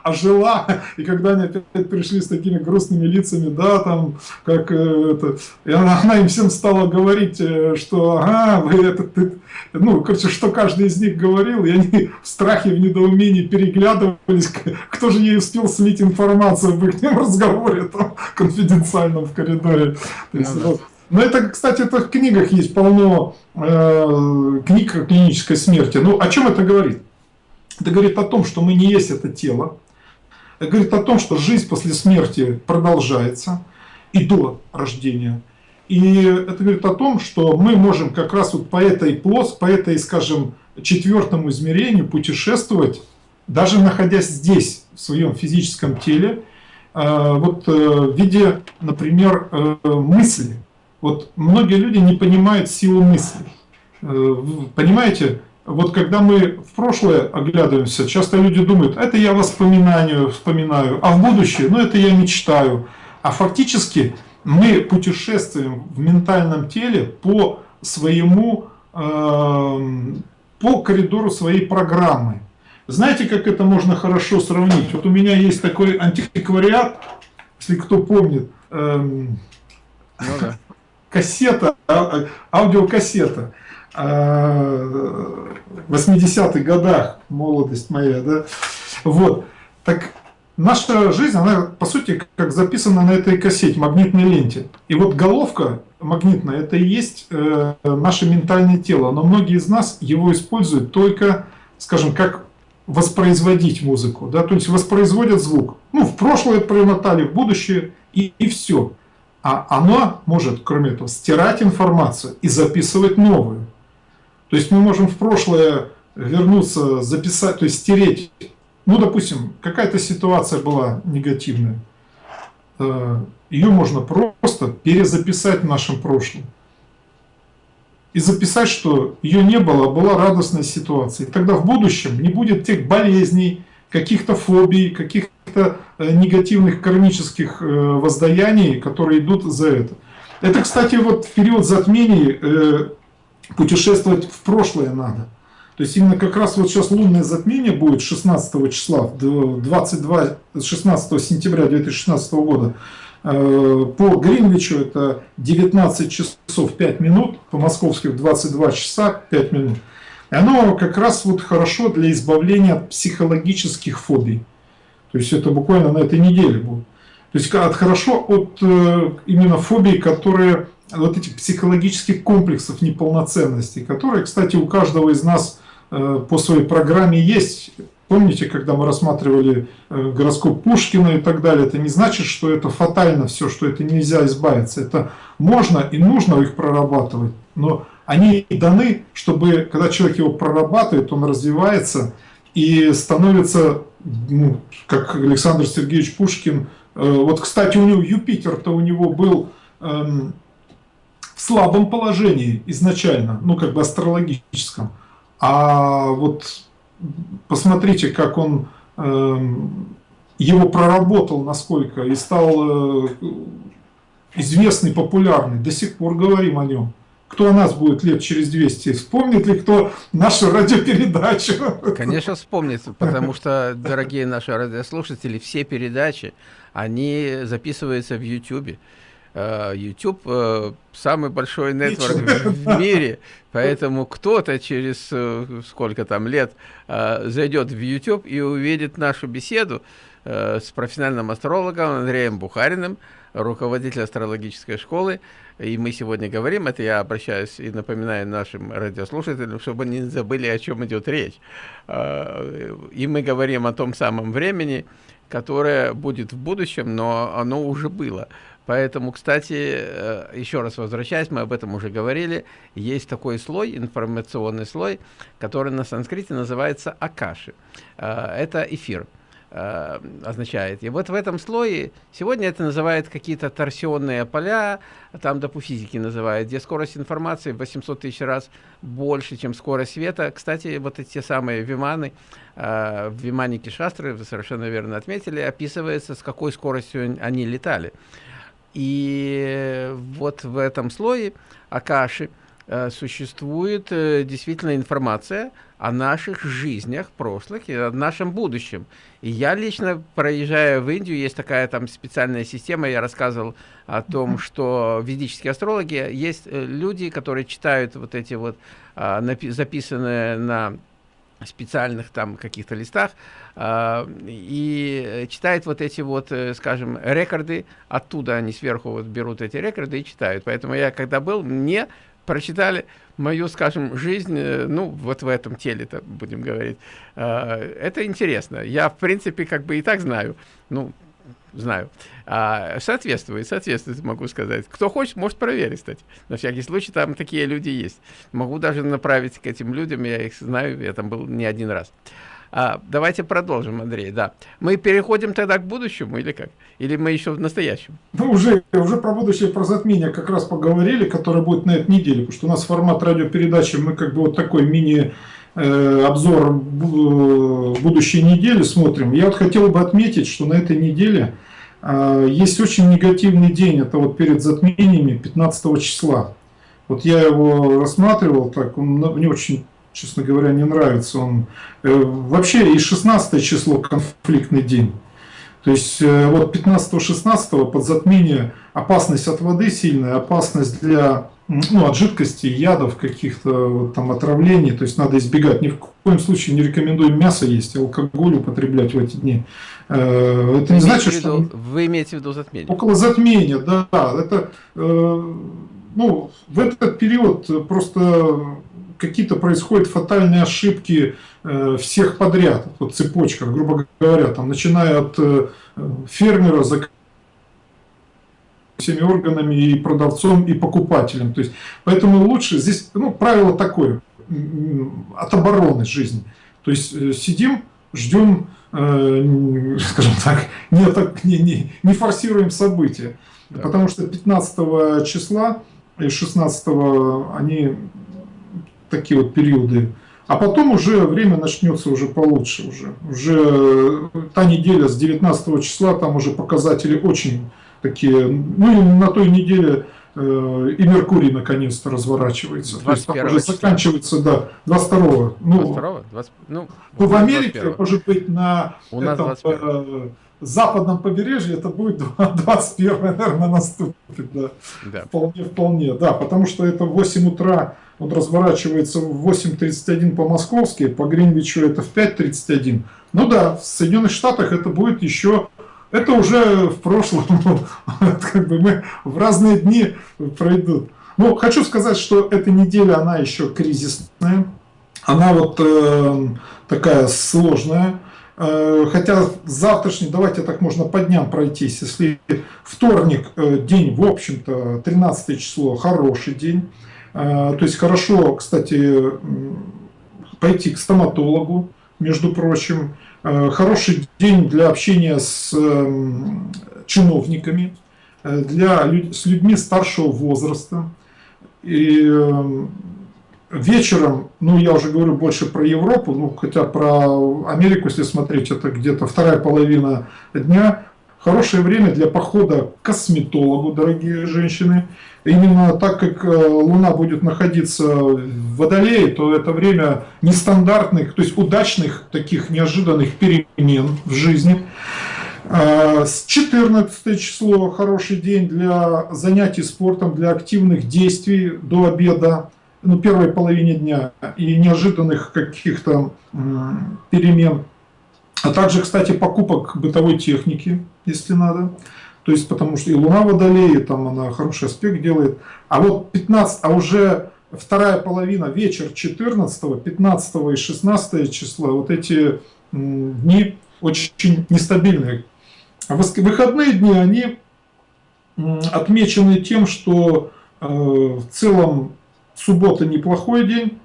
ожила, и когда они опять пришли с такими грустными лицами, да, там, как э, это, и она, она им всем стала говорить, э, что, ага, вы это, ты, ну, короче, что каждый из них говорил, и они в страхе, в недоумении переглядывались, кто же ей успел слить информацию об их разговоре, там, конфиденциальном в коридоре. То есть, ну, вот. Но это, кстати, это в книгах есть полно э, книг о клинической смерти. Ну, о чем это говорит? Это говорит о том, что мы не есть это тело, говорит о том, что жизнь после смерти продолжается и до рождения. И это говорит о том, что мы можем как раз вот по этой плос, по этой, скажем, четвертому измерению путешествовать, даже находясь здесь, в своем физическом теле, э, вот э, в виде, например, э, мысли. Вот многие люди не понимают силу мысли. Понимаете, вот когда мы в прошлое оглядываемся, часто люди думают, это я воспоминанию вспоминаю, а в будущее, ну это я мечтаю. А фактически мы путешествуем в ментальном теле по своему, э, по коридору своей программы. Знаете, как это можно хорошо сравнить? Вот у меня есть такой антиквариат, если кто помнит, э, ну, да. кассета, а, аудиокассета. 80-х годах, молодость моя, да, вот, так наша жизнь, она по сути как записана на этой кассете, магнитной ленте, и вот головка магнитная, это и есть э, наше ментальное тело, но многие из нас его используют только, скажем, как воспроизводить музыку, да, то есть воспроизводят звук, ну, в прошлое промотали, в будущее, и, и все. А оно может, кроме этого, стирать информацию и записывать новую. То есть мы можем в прошлое вернуться, записать, то есть стереть. Ну, допустим, какая-то ситуация была негативная. Э, Ее можно просто перезаписать в нашем прошлом. И записать, что ее не было, а была радостная ситуация. И тогда в будущем не будет тех болезней, каких-то фобий, каких-то э, негативных кармических э, воздаяний, которые идут за это. Это, кстати, вот в период затмений путешествовать в прошлое надо. То есть именно как раз вот сейчас лунное затмение будет 16 числа, 22, 16 сентября 2016 года. Э, по Гринвичу это 19 часов 5 минут, по московским 22 часа 5 минут. И оно как раз вот хорошо для избавления от психологических фобий. То есть это буквально на этой неделе будет. То есть от, хорошо от э, именно фобий, которые вот этих психологических комплексов неполноценности, которые, кстати, у каждого из нас э, по своей программе есть. Помните, когда мы рассматривали э, гороскоп Пушкина и так далее, это не значит, что это фатально все, что это нельзя избавиться. Это можно и нужно их прорабатывать, но они даны, чтобы, когда человек его прорабатывает, он развивается и становится, ну, как Александр Сергеевич Пушкин, э, вот, кстати, у него Юпитер-то у него был эм, слабом положении изначально, ну как бы астрологическом. А вот посмотрите, как он э, его проработал, насколько, и стал э, известный, популярный. До сих пор говорим о нем. Кто о нас будет лет через 200? Вспомнит ли кто нашу радиопередачу? Конечно, вспомнит, потому что, дорогие наши радиослушатели, все передачи, они записываются в YouTube. Э, YouTube э, самый большой нетворк в мире, поэтому кто-то через э, сколько там лет зайдет в YouTube и увидит нашу беседу с профессиональным астрологом Андреем Бухариным, руководитель астрологической школы. И мы сегодня говорим, это я обращаюсь и напоминаю нашим радиослушателям, чтобы не забыли, о чем идет речь. И мы говорим о том самом времени, которое будет в будущем, но оно уже было. Поэтому, кстати, э, еще раз возвращаясь, мы об этом уже говорили, есть такой слой, информационный слой, который на санскрите называется акаши. Э, это эфир. э, означает. И вот в этом слое, сегодня это называют какие-то торсионные поля, там, да, по физике называют, где скорость информации в 800 тысяч раз больше, чем скорость света. Кстати, вот эти самые виманы, в виманике Шастры, вы совершенно верно отметили, описывается, с какой скоростью они летали. И вот в этом слое Акаши э, существует э, действительно информация о наших жизнях прошлых и о нашем будущем. И я лично, проезжая в Индию, есть такая там специальная система, я рассказывал о том, что ведические астрологи, есть э, люди, которые читают вот эти вот а, записанные на специальных там каких-то листах э, и читает вот эти вот, э, скажем, рекорды, оттуда они сверху вот берут эти рекорды и читают. Поэтому я когда был, мне прочитали мою, скажем, жизнь, э, ну, вот в этом теле-то, будем говорить. Э, это интересно. Я, в принципе, как бы и так знаю. Ну, знаю. А, соответствует, соответствует, могу сказать. Кто хочет, может проверить, кстати. На всякий случай, там такие люди есть. Могу даже направить к этим людям, я их знаю, я там был не один раз. А, давайте продолжим, Андрей, да. Мы переходим тогда к будущему или как? Или мы еще в настоящем? Ну, уже, уже про будущее, про затмение как раз поговорили, которое будет на этой неделе, потому что у нас формат радиопередачи, мы как бы вот такой мини обзор будущей недели смотрим, я вот хотел бы отметить, что на этой неделе э, есть очень негативный день, это вот перед затмениями 15 числа. Вот я его рассматривал, так он мне очень, честно говоря, не нравится. Он э, вообще и 16 число конфликтный день. То есть вот 15-16 под затмение опасность от воды сильная, опасность для ну, от жидкости, ядов, каких-то вот, там отравлений, то есть надо избегать. Ни в коем случае не рекомендуем мясо есть, алкоголь употреблять в эти дни. Э, это не значит, что... Вы имеете в виду затмение? Около затмения, да. Это, э, ну, в этот период просто какие-то происходят фатальные ошибки э, всех подряд, вот цепочка, грубо говоря, там, начиная от фермера, заканчивая всеми органами, и продавцом, и покупателем. То есть, поэтому лучше здесь, ну, правило такое, от обороны жизни. То есть, э, сидим, ждем, э, скажем так, не, не, не, не форсируем события. Да. Потому что 15 числа и 16 они такие вот периоды. А потом уже время начнется уже получше. Уже, уже та неделя с 19 числа, там уже показатели очень такие, ну и на той неделе э, и Меркурий наконец-то разворачивается. То есть там уже заканчивается, да, 22-го. Ну, 22 20, ну, ну, в Америке, 21 может быть, на У этом, э, западном побережье это будет 21 наверное, наступит. Да. Да. Вполне, вполне, да, потому что это в 8 утра он разворачивается в 8.31 по-московски, по Гринвичу это в 5.31. Ну да, в Соединенных Штатах это будет еще это уже в прошлом, как бы мы в разные дни пройдут. Ну, хочу сказать, что эта неделя, она еще кризисная, она вот э, такая сложная. Э, хотя завтрашний, давайте так можно по дням пройтись. Если вторник, э, день, в общем-то, 13 число, хороший день. Э, то есть хорошо, кстати, пойти к стоматологу, между прочим. Э, хороший день для общения с эм, чиновниками, э, для, с людьми старшего возраста. И эм, вечером, ну я уже говорю больше про Европу, ну хотя про Америку, если смотреть, это где-то вторая половина дня, хорошее время для похода к косметологу, дорогие женщины. Именно так как э, Луна будет находиться в Водолее, то это время нестандартных, то есть удачных, таких неожиданных перемен в жизни. А, с 14 число хороший день для занятий спортом, для активных действий до обеда, ну, первой половине дня и неожиданных каких-то перемен. А также, кстати, покупок бытовой техники, если надо. То есть, потому что и Луна Водолея, там она хороший аспект делает. А вот 15, а уже вторая половина, вечер 14, 15 и 16 числа, вот эти дни очень нестабильные. А выходные дни, они отмечены тем, что э, в целом суббота неплохой день,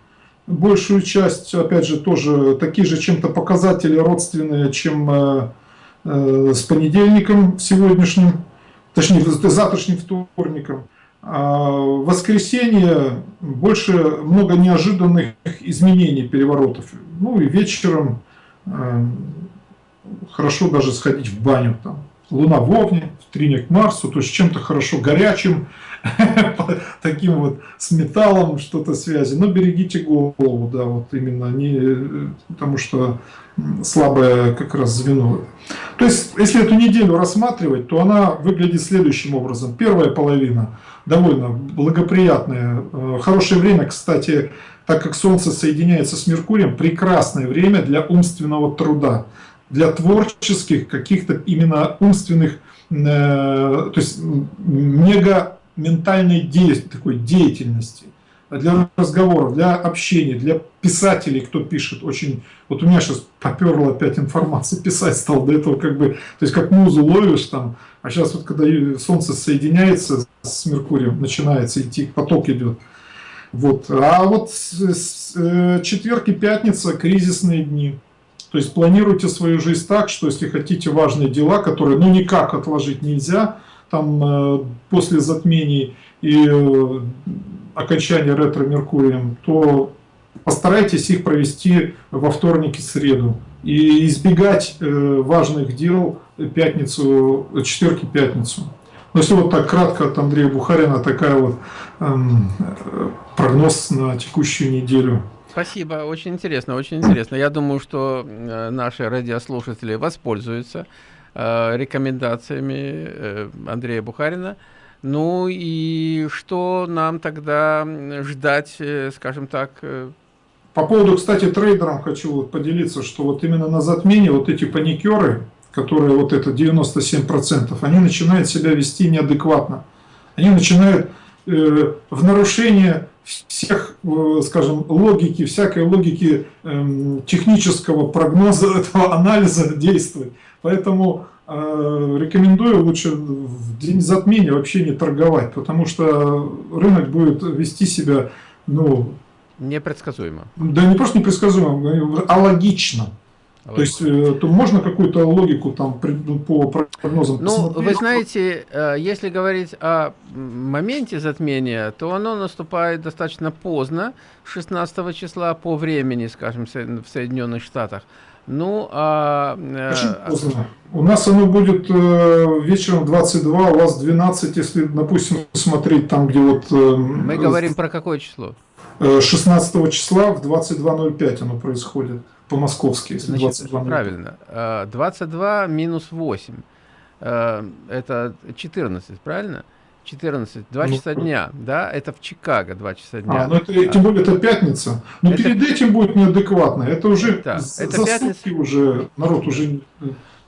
большую часть, опять же, тоже такие же чем-то показатели родственные, чем э, с понедельником сегодняшним, точнее, завтрашним вторником. А в воскресенье больше много неожиданных изменений, переворотов. Ну и вечером э, хорошо даже сходить в баню. Там. Луна в Овне, тринек к Марсу, то есть чем-то хорошо горячим, таким вот с металлом что-то связи. Но берегите голову, да, вот именно не, потому что слабое как раз звено. То есть, если эту неделю рассматривать, то она выглядит следующим образом. Первая половина довольно благоприятная, э, хорошее время, кстати, так как Солнце соединяется с Меркурием, прекрасное время для умственного труда, для творческих каких-то именно умственных, э, то есть мега ментальной де такой деятельности, для разговоров, для общения, для писателей, кто пишет. Очень, вот у меня сейчас поперла опять информация, писать стал до этого как бы, то есть как музу ловишь там, а сейчас вот когда Солнце соединяется с Меркурием, начинается идти, поток идет. Вот. А вот с, э, четверг и пятница кризисные дни. То есть планируйте свою жизнь так, что если хотите важные дела, которые ну никак отложить нельзя, там э, после затмений и э, окончания ретро-меркурием, то постарайтесь их провести во вторник и среду. И избегать э, важных дел пятницу, четверг и пятницу. Но если вот так кратко от Андрея Бухарина такая вот эм, прогноз на текущую неделю. Спасибо, очень интересно, очень интересно. Я думаю, что наши радиослушатели воспользуются Э, рекомендациями э, Андрея Бухарина. Ну и что нам тогда ждать, э, скажем так? По поводу, кстати, трейдерам хочу поделиться, что вот именно на затмении вот эти паникеры, которые вот это 97%, они начинают себя вести неадекватно. Они начинают э, в нарушение всех, э, скажем, логики, всякой логики э, технического прогноза этого анализа действовать. Поэтому э, рекомендую лучше в день затмения вообще не торговать, потому что рынок будет вести себя, ну... Непредсказуемо. Да не просто непредсказуемо, а логично. То есть, э, то можно какую-то логику там ну, по прогнозам Ну, посмотреть? вы знаете, э, если говорить о моменте затмения, то оно наступает достаточно поздно, 16 числа по времени, скажем, в Соединенных Штатах. Ну, а... Э, Очень поздно. У нас оно будет э, вечером 22, у вас 12, если, допустим, смотреть там, где вот... Э, Мы говорим про какое число? 16 числа в 22.05 оно происходит, по-московски, если Значит, 22.05. Правильно. 22 минус 8, это 14, правильно? 14, 2 ну, часа дня, да, это в Чикаго 2 часа дня. А, ну это, тем более это пятница. Но это... перед этим будет неадекватно, это уже да, это пятница... уже, народ уже...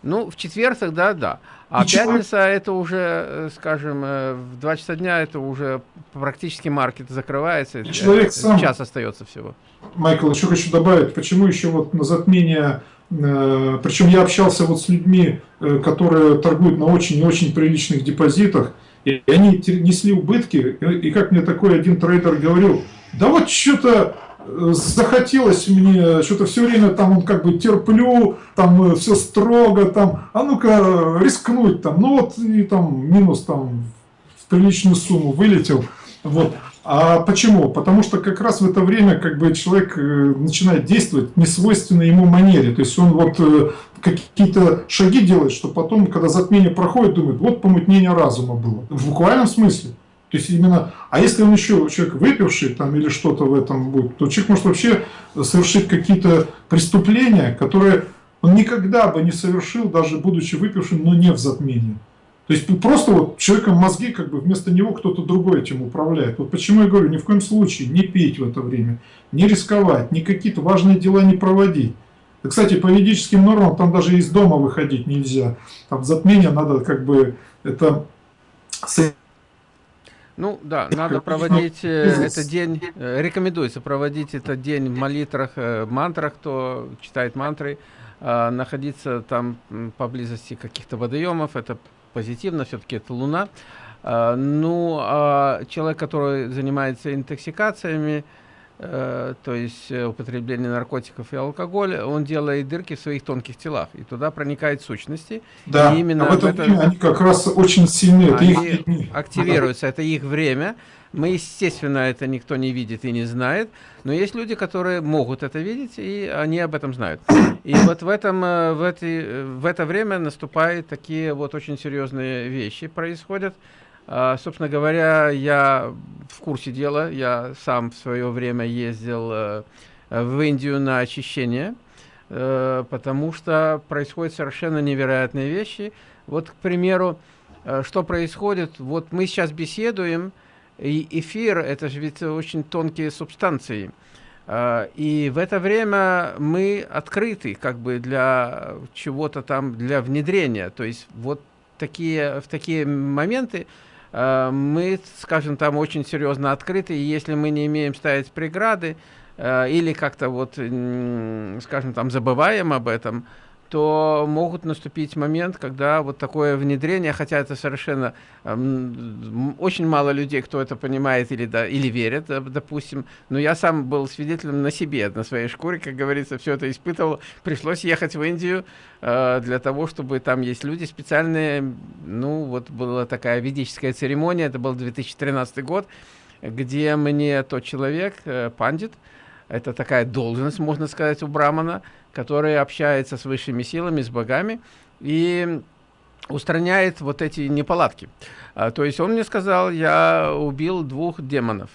Э, ну, в четверг тогда да. А И пятница чего? это уже, э, скажем, э, в 2 часа дня это уже практически маркет закрывается. И человек сам... Час остается всего. Майкл, еще хочу добавить, почему еще вот на затмение причем я общался вот с людьми, которые торгуют на очень и очень приличных депозитах, и они несли убытки, и как мне такой один трейдер говорил, да вот что-то э, захотелось мне, что-то все время там он как бы терплю, там э, все строго, там, а ну-ка рискнуть там, ну вот и там минус там в приличную сумму вылетел, вот. А почему? Потому что как раз в это время как бы человек э, начинает действовать в несвойственной ему манере. То есть он вот э, какие-то шаги делает, что потом, когда затмение проходит, думает, вот помутнение разума было. В буквальном смысле. То есть именно, а если он еще человек выпивший там или что-то в этом будет, то человек может вообще совершить какие-то преступления, которые он никогда бы не совершил, даже будучи выпившим, но не в затмении. То есть просто вот человеком мозги, как бы вместо него кто-то другой этим управляет. Вот почему я говорю, ни в коем случае не пить в это время, не рисковать, ни какие-то важные дела не проводить. И, кстати, по юридическим нормам там даже из дома выходить нельзя. Там затмение надо как бы это... Ну да, надо проводить э, этот день, э, рекомендуется проводить этот день в молитвах, э, мантрах, кто читает мантры, а, находиться там поблизости каких-то водоемов, это позитивно, все-таки это Луна. А, ну, а человек, который занимается интоксикациями, то есть э, употребление наркотиков и алкоголя, он делает дырки в своих тонких телах, и туда проникают сущности. Да, и именно а в это, они как раз очень сильные, это их активируются, это их время. Мы, естественно, это никто не видит и не знает, но есть люди, которые могут это видеть, и они об этом знают. И вот в, этом, э, в, эти, в это время наступают такие вот очень серьезные вещи происходят. А, собственно говоря, я в курсе дела, я сам в свое время ездил э, в Индию на очищение, э, потому что происходят совершенно невероятные вещи. Вот, к примеру, э, что происходит, вот мы сейчас беседуем, и эфир, это же ведь очень тонкие субстанции, и в это время мы открыты как бы для чего-то там, для внедрения. То есть вот такие, в такие моменты мы, скажем, там очень серьезно открыты, и если мы не имеем ставить преграды, э, или как-то вот, скажем, там забываем об этом, то могут наступить момент, когда вот такое внедрение, хотя это совершенно э, очень мало людей, кто это понимает или, да, или верит, допустим, но я сам был свидетелем на себе, на своей шкуре, как говорится, все это испытывал. Пришлось ехать в Индию э, для того, чтобы там есть люди специальные, ну вот была такая ведическая церемония, это был 2013 год, где мне тот человек, э, пандит, это такая должность, можно сказать, у брамана, который общается с высшими силами, с богами, и устраняет вот эти неполадки. А, то есть он мне сказал, я убил двух демонов.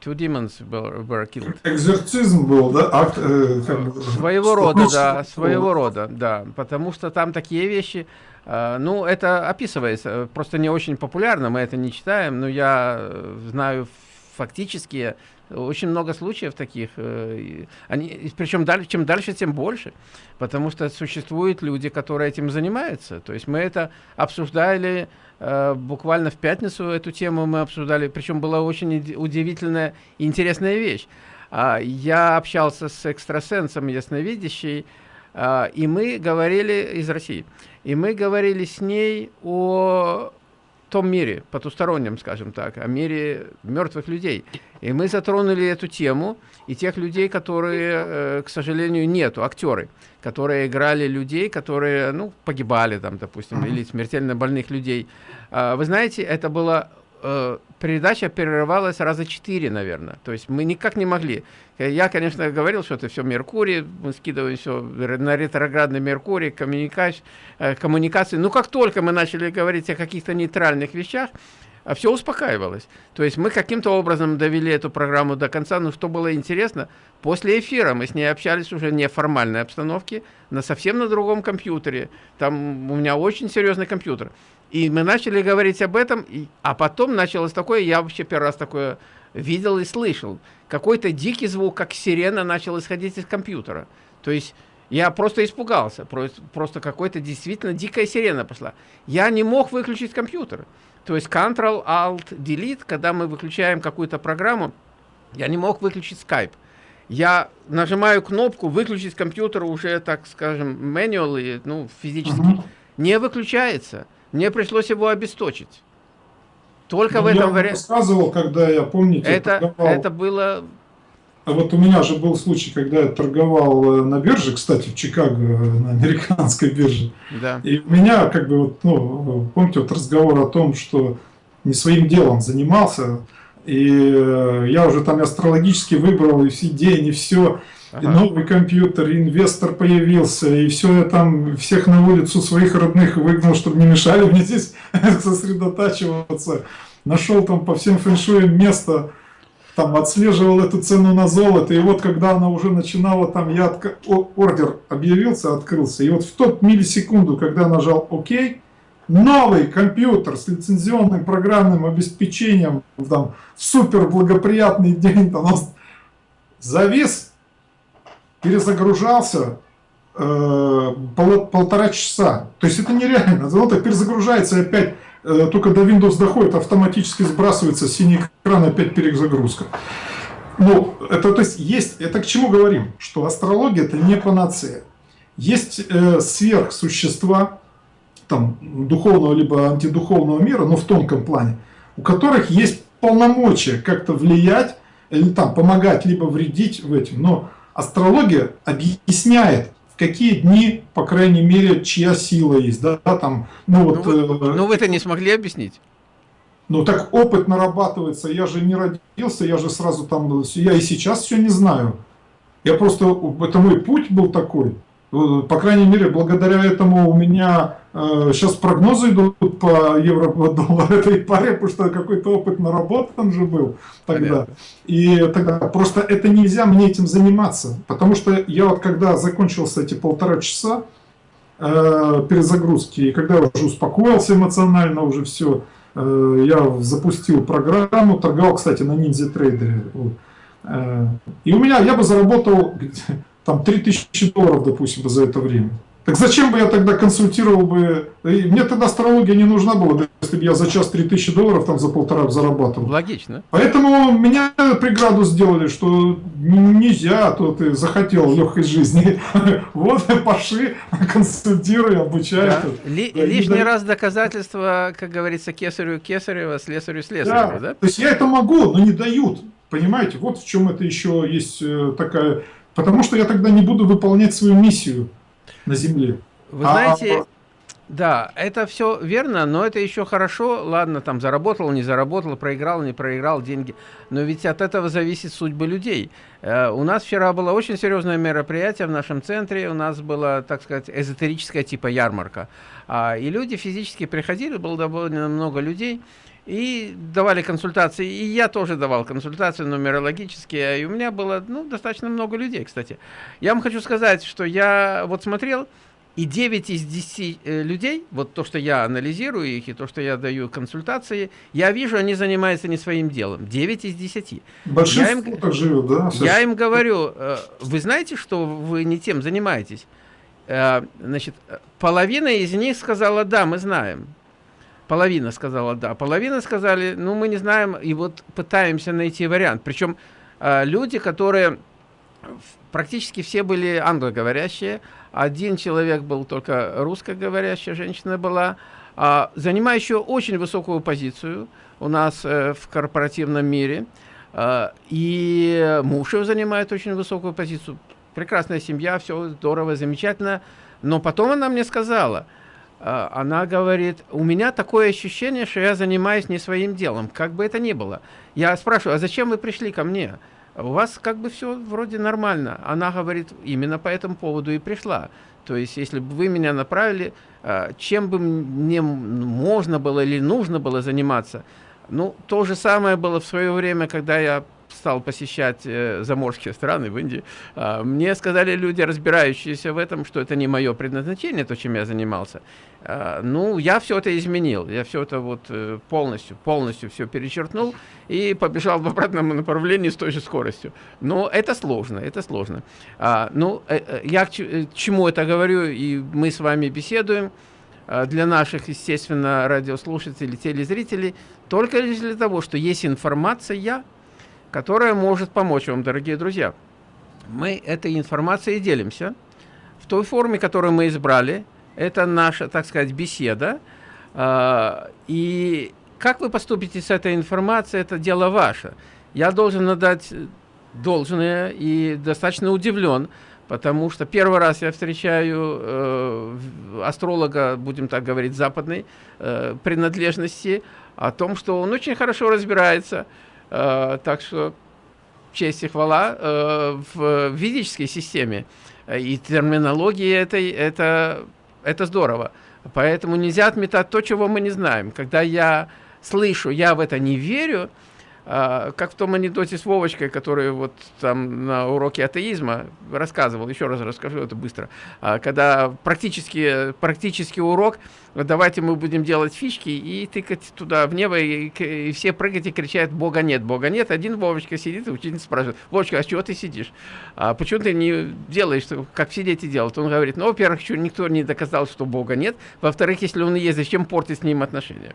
Two demons were, were killed. Экзорцизм был, да? Акт, э, как своего рода, да, своего рода, да. Потому что там такие вещи, э, ну, это описывается, просто не очень популярно, мы это не читаем, но я э, знаю фактические очень много случаев таких. Э, они, причем дальше, чем дальше, тем больше. Потому что существуют люди, которые этим занимаются. То есть мы это обсуждали э, буквально в пятницу, эту тему мы обсуждали. Причем была очень удивительная и интересная вещь. Э, я общался с экстрасенсом ясновидящей, э, и мы говорили из России. И мы говорили с ней о том мире, потустороннем, скажем так, о мире мертвых людей. И мы затронули эту тему, и тех людей, которые, э, к сожалению, нету, актеры, которые играли людей, которые, ну, погибали там, допустим, или смертельно больных людей. А, вы знаете, это было э, передача прерывалась раза четыре, наверное. То есть мы никак не могли. Я, конечно, говорил, что это все Меркурий, мы скидываем все на ретроградный Меркурий, коммуникация, э, коммуникации. Но как только мы начали говорить о каких-то нейтральных вещах, а все успокаивалось. То есть мы каким-то образом довели эту программу до конца, но что было интересно, после эфира мы с ней общались уже не в формальной обстановке, на совсем на другом компьютере. Там у меня очень серьезный компьютер. И мы начали говорить об этом, и, а потом началось такое, я вообще первый раз такое видел и слышал. Какой-то дикий звук, как сирена, начал исходить из компьютера. То есть я просто испугался, просто, просто какой-то действительно дикая сирена пошла. Я не мог выключить компьютер. То есть Ctrl-Alt-Delete, когда мы выключаем какую-то программу, я не мог выключить Skype. Я нажимаю кнопку «Выключить компьютер» уже, так скажем, manually, ну, физически. Uh -huh. Не выключается. Мне пришлось его обесточить. Только ну, в этом варианте. Я рассказывал, когда я, помните, это, торговал... это было... А вот у меня же был случай, когда я торговал э, на бирже, кстати, в Чикаго, э, на американской бирже. Да. И у меня, как бы, вот, ну, помните, вот разговор о том, что не своим делом занимался, и э, я уже там астрологически выбрал и все день, и все. Ага. И новый компьютер, инвестор появился, и все, я там всех на улицу своих родных выгнал, чтобы не мешали мне здесь сосредотачиваться. Нашел там по всем фэншуям место, там отслеживал эту цену на золото, и вот когда она уже начинала, там я отк... ордер объявился, открылся, и вот в тот миллисекунду, когда нажал ОК, новый компьютер с лицензионным программным обеспечением, там, супер благоприятный день, там, завис, перезагружался э, пол, полтора часа. То есть это нереально. Так перезагружается опять, э, только до Windows доходит, автоматически сбрасывается синий экран, опять перезагрузка. Ну, это то есть есть, это к чему говорим? Что астрология это не панацея. Есть э, сверхсущества, там, духовного либо антидуховного мира, но в тонком плане, у которых есть полномочия как-то влиять или там помогать, либо вредить в этом. Но астрология объясняет, в какие дни, по крайней мере, чья сила есть. Да, там, ну, вот, ну, вы, э, ну вы это не смогли объяснить? Ну так опыт нарабатывается, я же не родился, я же сразу там, я и сейчас все не знаю. Я просто, это мой путь был такой. По крайней мере, благодаря этому у меня э, сейчас прогнозы идут по евро доллару этой паре, потому что какой-то опыт наработан же был тогда. Понятно. И тогда просто это нельзя мне этим заниматься. Потому что я вот когда закончился эти полтора часа э, перезагрузки, и когда я уже успокоился эмоционально, уже все, э, я запустил программу, торговал, кстати, на ниндзя трейдере. Э, и у меня, я бы заработал там 3000 долларов, допустим, за это время. Так зачем бы я тогда консультировал бы? Мне тогда астрология не нужна была, если бы я за час 3000 долларов там за полтора зарабатывал. Логично. Поэтому меня преграду сделали, что нельзя, а то ты захотел легкой жизни. Вот, пошли, консультируй, обучай. Да. Ли, лишний раз доказательства, как говорится, кесарю кесарева, слесарю слесарева, да. да? То есть я это могу, но не дают. Понимаете, вот в чем это еще есть э, такая Потому что я тогда не буду выполнять свою миссию на Земле. Вы а, знаете, а... да, это все верно, но это еще хорошо. Ладно, там заработал, не заработал, проиграл, не проиграл деньги. Но ведь от этого зависит судьба людей. Э, у нас вчера было очень серьезное мероприятие в нашем центре. У нас было, так сказать, эзотерическая типа ярмарка. А, и люди физически приходили, было довольно много людей и давали консультации, и я тоже давал консультации нумерологические, и у меня было ну, достаточно много людей, кстати. Я вам хочу сказать, что я вот смотрел, и 9 из 10 э, людей, вот то, что я анализирую их, и то, что я даю консультации, я вижу, они занимаются не своим делом. 9 из 10. Большинство я им, так живет, да? Я им говорю, э, вы знаете, что вы не тем занимаетесь? Э, значит, половина из них сказала, да, мы знаем. Половина сказала да, половина сказали, ну мы не знаем, и вот пытаемся найти вариант. Причем э, люди, которые практически все были англоговорящие, один человек был только русскоговорящая, женщина была, э, занимающая очень высокую позицию у нас э, в корпоративном мире, э, и муж его занимает очень высокую позицию. Прекрасная семья, все здорово, замечательно. Но потом она мне сказала – а, она говорит, у меня такое ощущение, что я занимаюсь не своим делом, как бы это ни было. Я спрашиваю, а зачем вы пришли ко мне? У вас как бы все вроде нормально. Она говорит, именно по этому поводу и пришла. То есть, если бы вы меня направили, а, чем бы мне можно было или нужно было заниматься, ну, то же самое было в свое время, когда я стал посещать э, заморские страны в Индии, э, мне сказали люди, разбирающиеся в этом, что это не мое предназначение, то, чем я занимался. Э, ну, я все это изменил, я все это вот э, полностью, полностью все перечеркнул и побежал в обратном направлении с той же скоростью. Но это сложно, это сложно. А, ну, э, э, я к э, чему это говорю, и мы с вами беседуем, э, для наших, естественно, радиослушателей, телезрителей, только лишь для того, что есть информация, которая может помочь вам, дорогие друзья. Мы этой информацией делимся в той форме, которую мы избрали. Это наша, так сказать, беседа. А, и как вы поступите с этой информацией, это дело ваше. Я должен отдать должное и достаточно удивлен, потому что первый раз я встречаю э, астролога, будем так говорить, западной э, принадлежности, о том, что он очень хорошо разбирается так что честь и хвала э, в ведической системе и терминологии этой, это, это здорово. Поэтому нельзя отметать то, чего мы не знаем. Когда я слышу, я в это не верю, а, как в том анекдоте с Вовочкой, который вот там на уроке атеизма рассказывал, еще раз расскажу это быстро, а, когда практически, практически урок, давайте мы будем делать фишки и тыкать туда в небо, и, и все прыгать и кричат, Бога нет, Бога нет. Один Вовочка сидит, и учитель спрашивает, Вовочка, а чего ты сидишь? А почему ты не делаешь, как все дети делают? Он говорит, ну, во-первых, никто не доказал, что Бога нет, во-вторых, если он есть, зачем портить с ним отношения?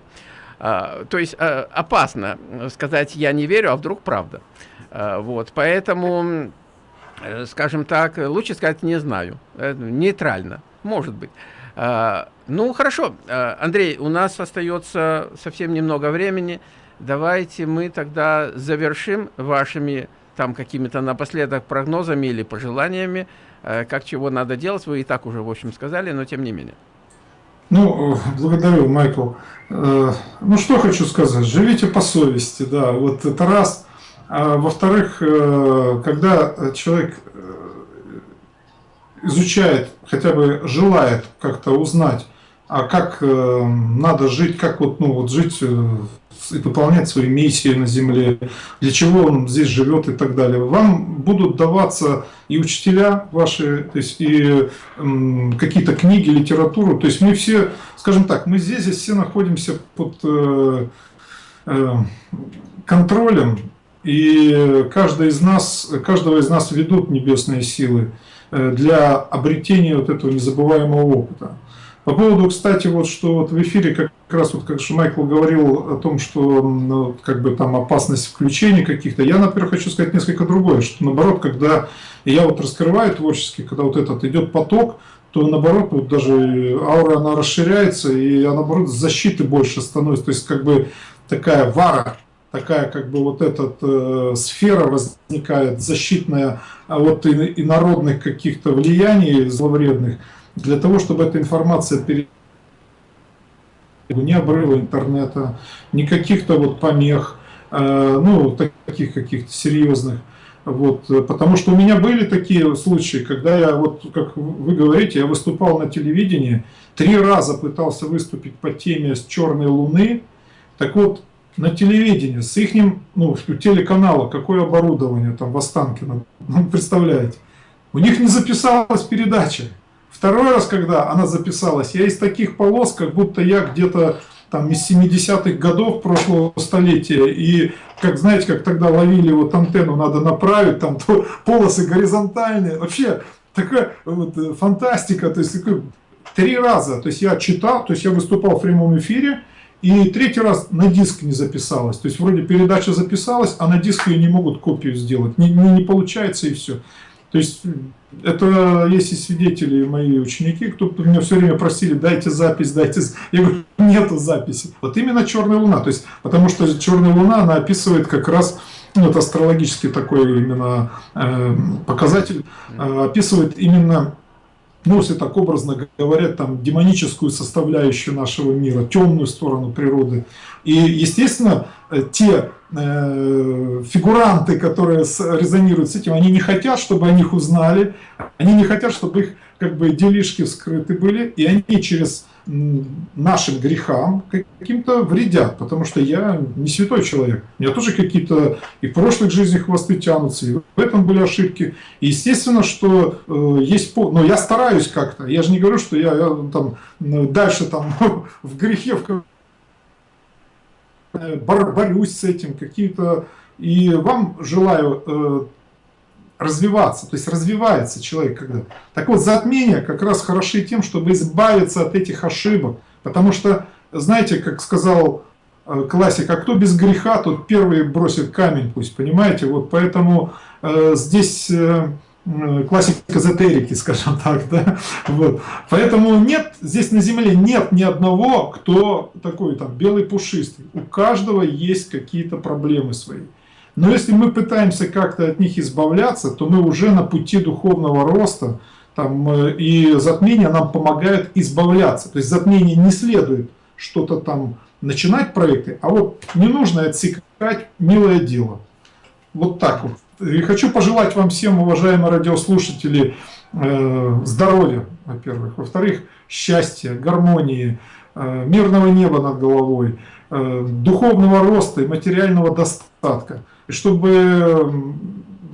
А, то есть а, опасно сказать «я не верю», а вдруг правда. А, вот, поэтому, э, скажем так, лучше сказать «не знаю». Э, нейтрально, может быть. Ну, хорошо, Андрей, у нас остается совсем немного времени. давайте мы тогда завершим вашими там какими-то напоследок прогнозами или пожеланиями, э, как чего надо делать. Вы и так уже, в общем, сказали, но тем не менее. Ну, благодарю, Майкл. Э, ну, что хочу сказать. Живите по совести, да. Вот это раз. А во-вторых, э, когда человек изучает, хотя бы желает как-то узнать, а как надо жить, как вот, ну, вот жить и выполнять свои миссии на Земле, для чего он здесь живет и так далее. Вам будут даваться и учителя ваши, то есть и какие-то книги, литературу. То есть мы все, скажем так, мы здесь, здесь все находимся под э, э, контролем, и каждый из нас, каждого из нас ведут небесные силы э, для обретения вот этого незабываемого опыта. По поводу, кстати, вот что вот в эфире как раз вот как же Майкл говорил о том, что ну, как бы там опасность включения каких-то, я, например, хочу сказать несколько другое, что наоборот, когда я вот раскрываю творчески, когда вот этот идет поток, то наоборот, вот даже аура она расширяется, и она, наоборот защиты больше становится, то есть как бы такая вара, такая как бы вот эта э, сфера возникает защитная от инородных каких-то влияний зловредных, для того, чтобы эта информация перед ни обрыва интернета, ни каких-то вот помех, э, ну, таких каких-то серьезных. Вот, потому что у меня были такие случаи, когда я, вот как вы говорите, я выступал на телевидении, три раза пытался выступить по теме с черной луны, так вот, на телевидении, с их, ну, телеканала, какое оборудование там в Останкино, представляете, у них не записалась передача. Второй раз, когда она записалась, я из таких полос, как будто я где-то там из 70-х годов прошлого столетия, и как знаете, как тогда ловили вот антенну, надо направить, там то, полосы горизонтальные, вообще такая вот, э, фантастика, то есть три раза, то есть я читал, то есть я выступал в прямом эфире, и третий раз на диск не записалась, то есть вроде передача записалась, а на диск ее не могут копию сделать, не, не, не получается и все. То есть это есть и свидетели, мои ученики, кто меня все время просили, дайте запись, дайте... Я говорю, нету записи. Вот именно черная луна. То есть, потому что черная луна, она описывает как раз, ну, это астрологический такой именно э, показатель, э, описывает именно если так образно говорят, там, демоническую составляющую нашего мира, темную сторону природы. И, естественно, э, те э, фигуранты, которые резонируют с этим, они не хотят, чтобы о них узнали, они не хотят, чтобы их как бы делишки вскрыты были, и они через нашим грехам каким-то вредят, потому что я не святой человек. У меня тоже какие-то и в прошлых жизнях хвосты тянутся, и в этом были ошибки. И естественно, что э, есть... Но я стараюсь как-то. Я же не говорю, что я, я там дальше там в грехе в борюсь с этим, какие-то... И вам желаю э, развиваться, то есть развивается человек когда. Так вот, затмения как раз хороши тем, чтобы избавиться от этих ошибок, потому что, знаете, как сказал э, классик, а кто без греха, тот первый бросит камень, пусть, понимаете, вот поэтому э, здесь... Э, классик эзотерики, скажем так, да, вот, поэтому нет, здесь на земле нет ни одного, кто такой там белый пушистый, у каждого есть какие-то проблемы свои, но если мы пытаемся как-то от них избавляться, то мы уже на пути духовного роста, там, э, и затмение нам помогает избавляться. То есть затмение не следует что-то там начинать проекты, а вот не нужно отсекать милое дело. Вот так вот. И хочу пожелать вам всем, уважаемые радиослушатели, э, здоровья, во-первых. Во-вторых, счастья, гармонии, э, мирного неба над головой, духовного роста и материального достатка и чтобы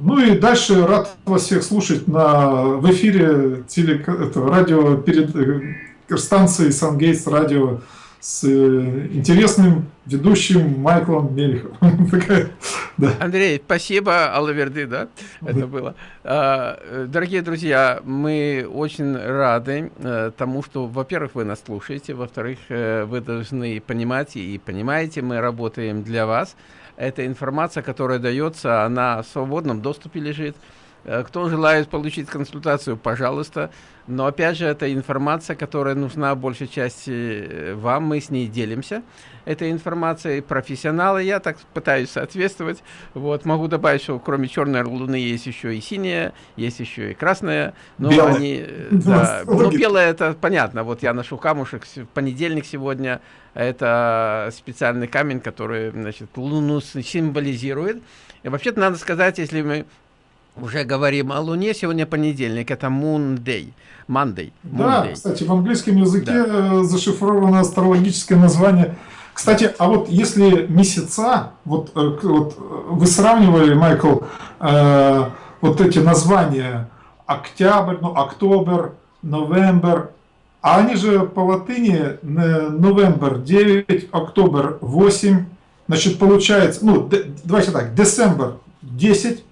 ну и дальше рад вас всех слушать на, в эфире теле, это, радио перед э, станцией Сангейтс радио с э, интересным ведущим Майклом Мелиховым. да. Андрей, спасибо, Аллаверды, да, это было. А, дорогие друзья, мы очень рады э, тому, что, во-первых, вы нас слушаете, во-вторых, вы должны понимать и понимаете, мы работаем для вас, эта информация, которая дается, она в свободном доступе лежит. Э, кто желает получить консультацию, пожалуйста. Но опять же, это информация, которая нужна большей части э, вам, мы с ней делимся. Этой информацией профессионалы, я так пытаюсь соответствовать. Вот, могу добавить, что кроме черной луны есть еще и синяя, есть еще и красная. Но белая. они, э, да, ну, белая это понятно. Вот я ношу камушек в понедельник сегодня. Это специальный камень, который, значит, луну символизирует. И вообще-то надо сказать, если мы уже говорим о Луне, сегодня понедельник, это Moon Day. Monday. Да, кстати, в английском языке да. Э, зашифровано астрологическое название. Кстати, а вот если месяца, вот, э, вот э, вы сравнивали, Майкл, э, вот эти названия октябрь, ну, октобер, новембр, а они же по латыни новембр 9, октобер 8, значит, получается, ну, давайте так, декабрь 10,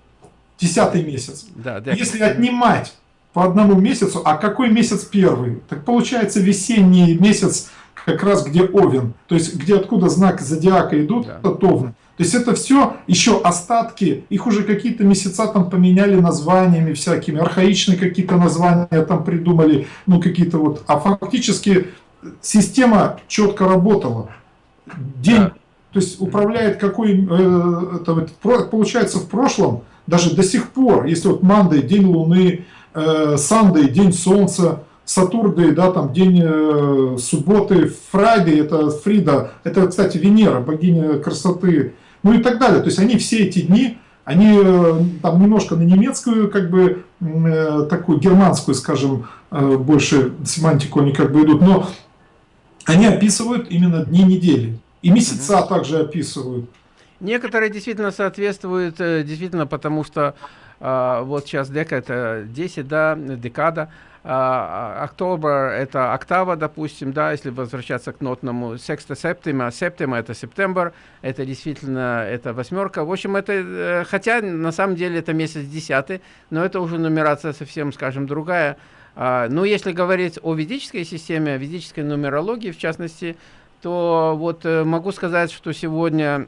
десятый месяц. Да, да. Если отнимать по одному месяцу, а какой месяц первый? Так получается весенний месяц, как раз где Овен, то есть где откуда знак зодиака идут, да. это Овен. То есть это все еще остатки, их уже какие-то месяца там поменяли названиями всякими, архаичные какие-то названия там придумали, ну какие-то вот, а фактически система четко работала. День, да. то есть управляет какой, э, это, получается в прошлом, даже до сих пор, если вот Мандай, день Луны, э, Sunday, день Солнца, Saturday, да, там день э, субботы, Friday, это Фрида, это, кстати, Венера, богиня красоты, ну и так далее. То есть они все эти дни, они э, там немножко на немецкую, как бы, э, такую германскую, скажем, э, больше семантику они как бы идут, но они описывают именно дни недели. И месяца также описывают. Некоторые действительно соответствуют, э, действительно, потому что э, вот сейчас дека это 10, да, декада, а, октобер это октава, допустим, да, если возвращаться к нотному, секста септима, септима это септембр, это действительно, это восьмерка. В общем, это, э, хотя на самом деле это месяц десятый, но это уже нумерация совсем, скажем, другая. А, но если говорить о ведической системе, о ведической нумерологии, в частности, то вот э, могу сказать, что сегодня Э,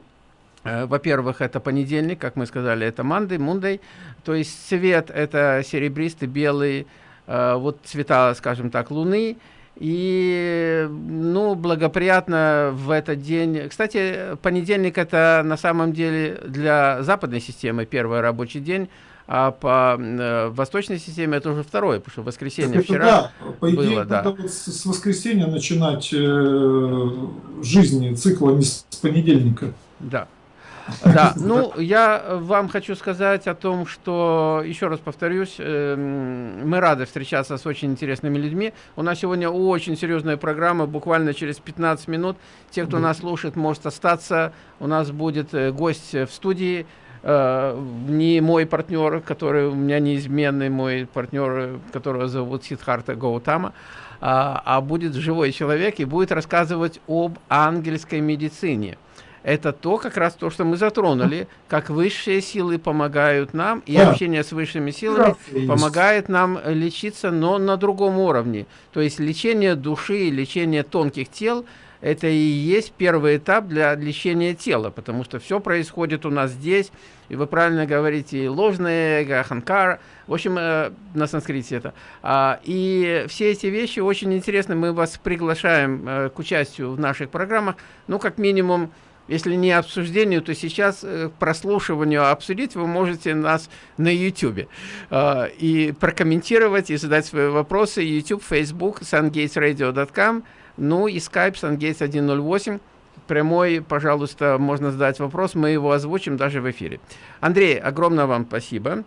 во-первых, это понедельник, как мы сказали, это Monday, Monday. То есть цвет это серебристый, белый, э, вот цвета, скажем так, Луны. И, ну, благоприятно в этот день. Кстати, понедельник это на самом деле для западной системы первый рабочий день, а по э, восточной системе это уже второй, потому что воскресенье вчера да, по идее, было, да. вот с воскресенья начинать э, жизни цикла, не с понедельника. Да. Да, ну, я вам хочу сказать о том, что, еще раз повторюсь, эм, мы рады встречаться с очень интересными людьми. У нас сегодня очень серьезная программа, буквально через 15 минут. Те, кто нас слушает, может остаться. У нас будет э, гость в студии, э, не мой партнер, который у меня неизменный, мой партнер, которого зовут Сидхарта Гаутама, а, а будет живой человек и будет рассказывать об ангельской медицине это то, как раз то, что мы затронули, как высшие силы помогают нам, и да. общение с высшими силами да, помогает нам лечиться, но на другом уровне. То есть лечение души, лечение тонких тел, это и есть первый этап для лечения тела, потому что все происходит у нас здесь, и вы правильно говорите, ложное эго, ханкара, в общем, э, на санскрите это. А, и все эти вещи очень интересны, мы вас приглашаем э, к участию в наших программах, ну, как минимум, если не обсуждению, то сейчас э, прослушиванию обсудить вы можете нас на YouTube. Э, и прокомментировать, и задать свои вопросы. YouTube, Facebook, sungatesradio.com, ну и Skype sungates108. Прямой, пожалуйста, можно задать вопрос, мы его озвучим даже в эфире. Андрей, огромное вам спасибо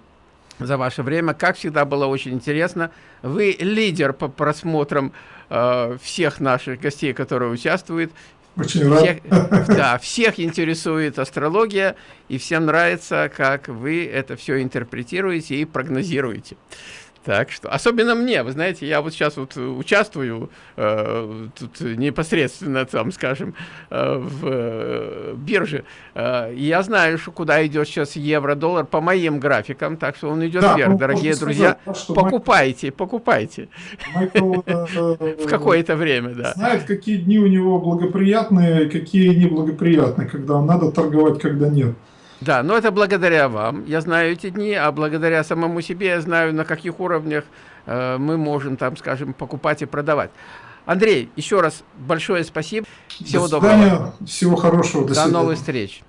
за ваше время. Как всегда, было очень интересно. Вы лидер по просмотрам э, всех наших гостей, которые участвуют. Очень всех, рад. Да, всех интересует астрология, и всем нравится, как вы это все интерпретируете и прогнозируете. Так что, особенно мне, вы знаете, я вот сейчас вот участвую э, тут непосредственно, там, скажем, э, в э, бирже. Э, я знаю, что куда идет сейчас евро-доллар по моим графикам, так что он идет да, вверх, ну, дорогие друзья. Сказать, покупайте, Майкл, покупайте. Майкл, э, э, в какое-то время, да. Знает, какие дни у него благоприятные, какие неблагоприятные, когда надо торговать, когда нет. Да, но это благодаря вам. Я знаю эти дни, а благодаря самому себе я знаю, на каких уровнях э, мы можем там, скажем, покупать и продавать. Андрей, еще раз большое спасибо. Всего До доброго. Всего хорошего. До, До новых встреч.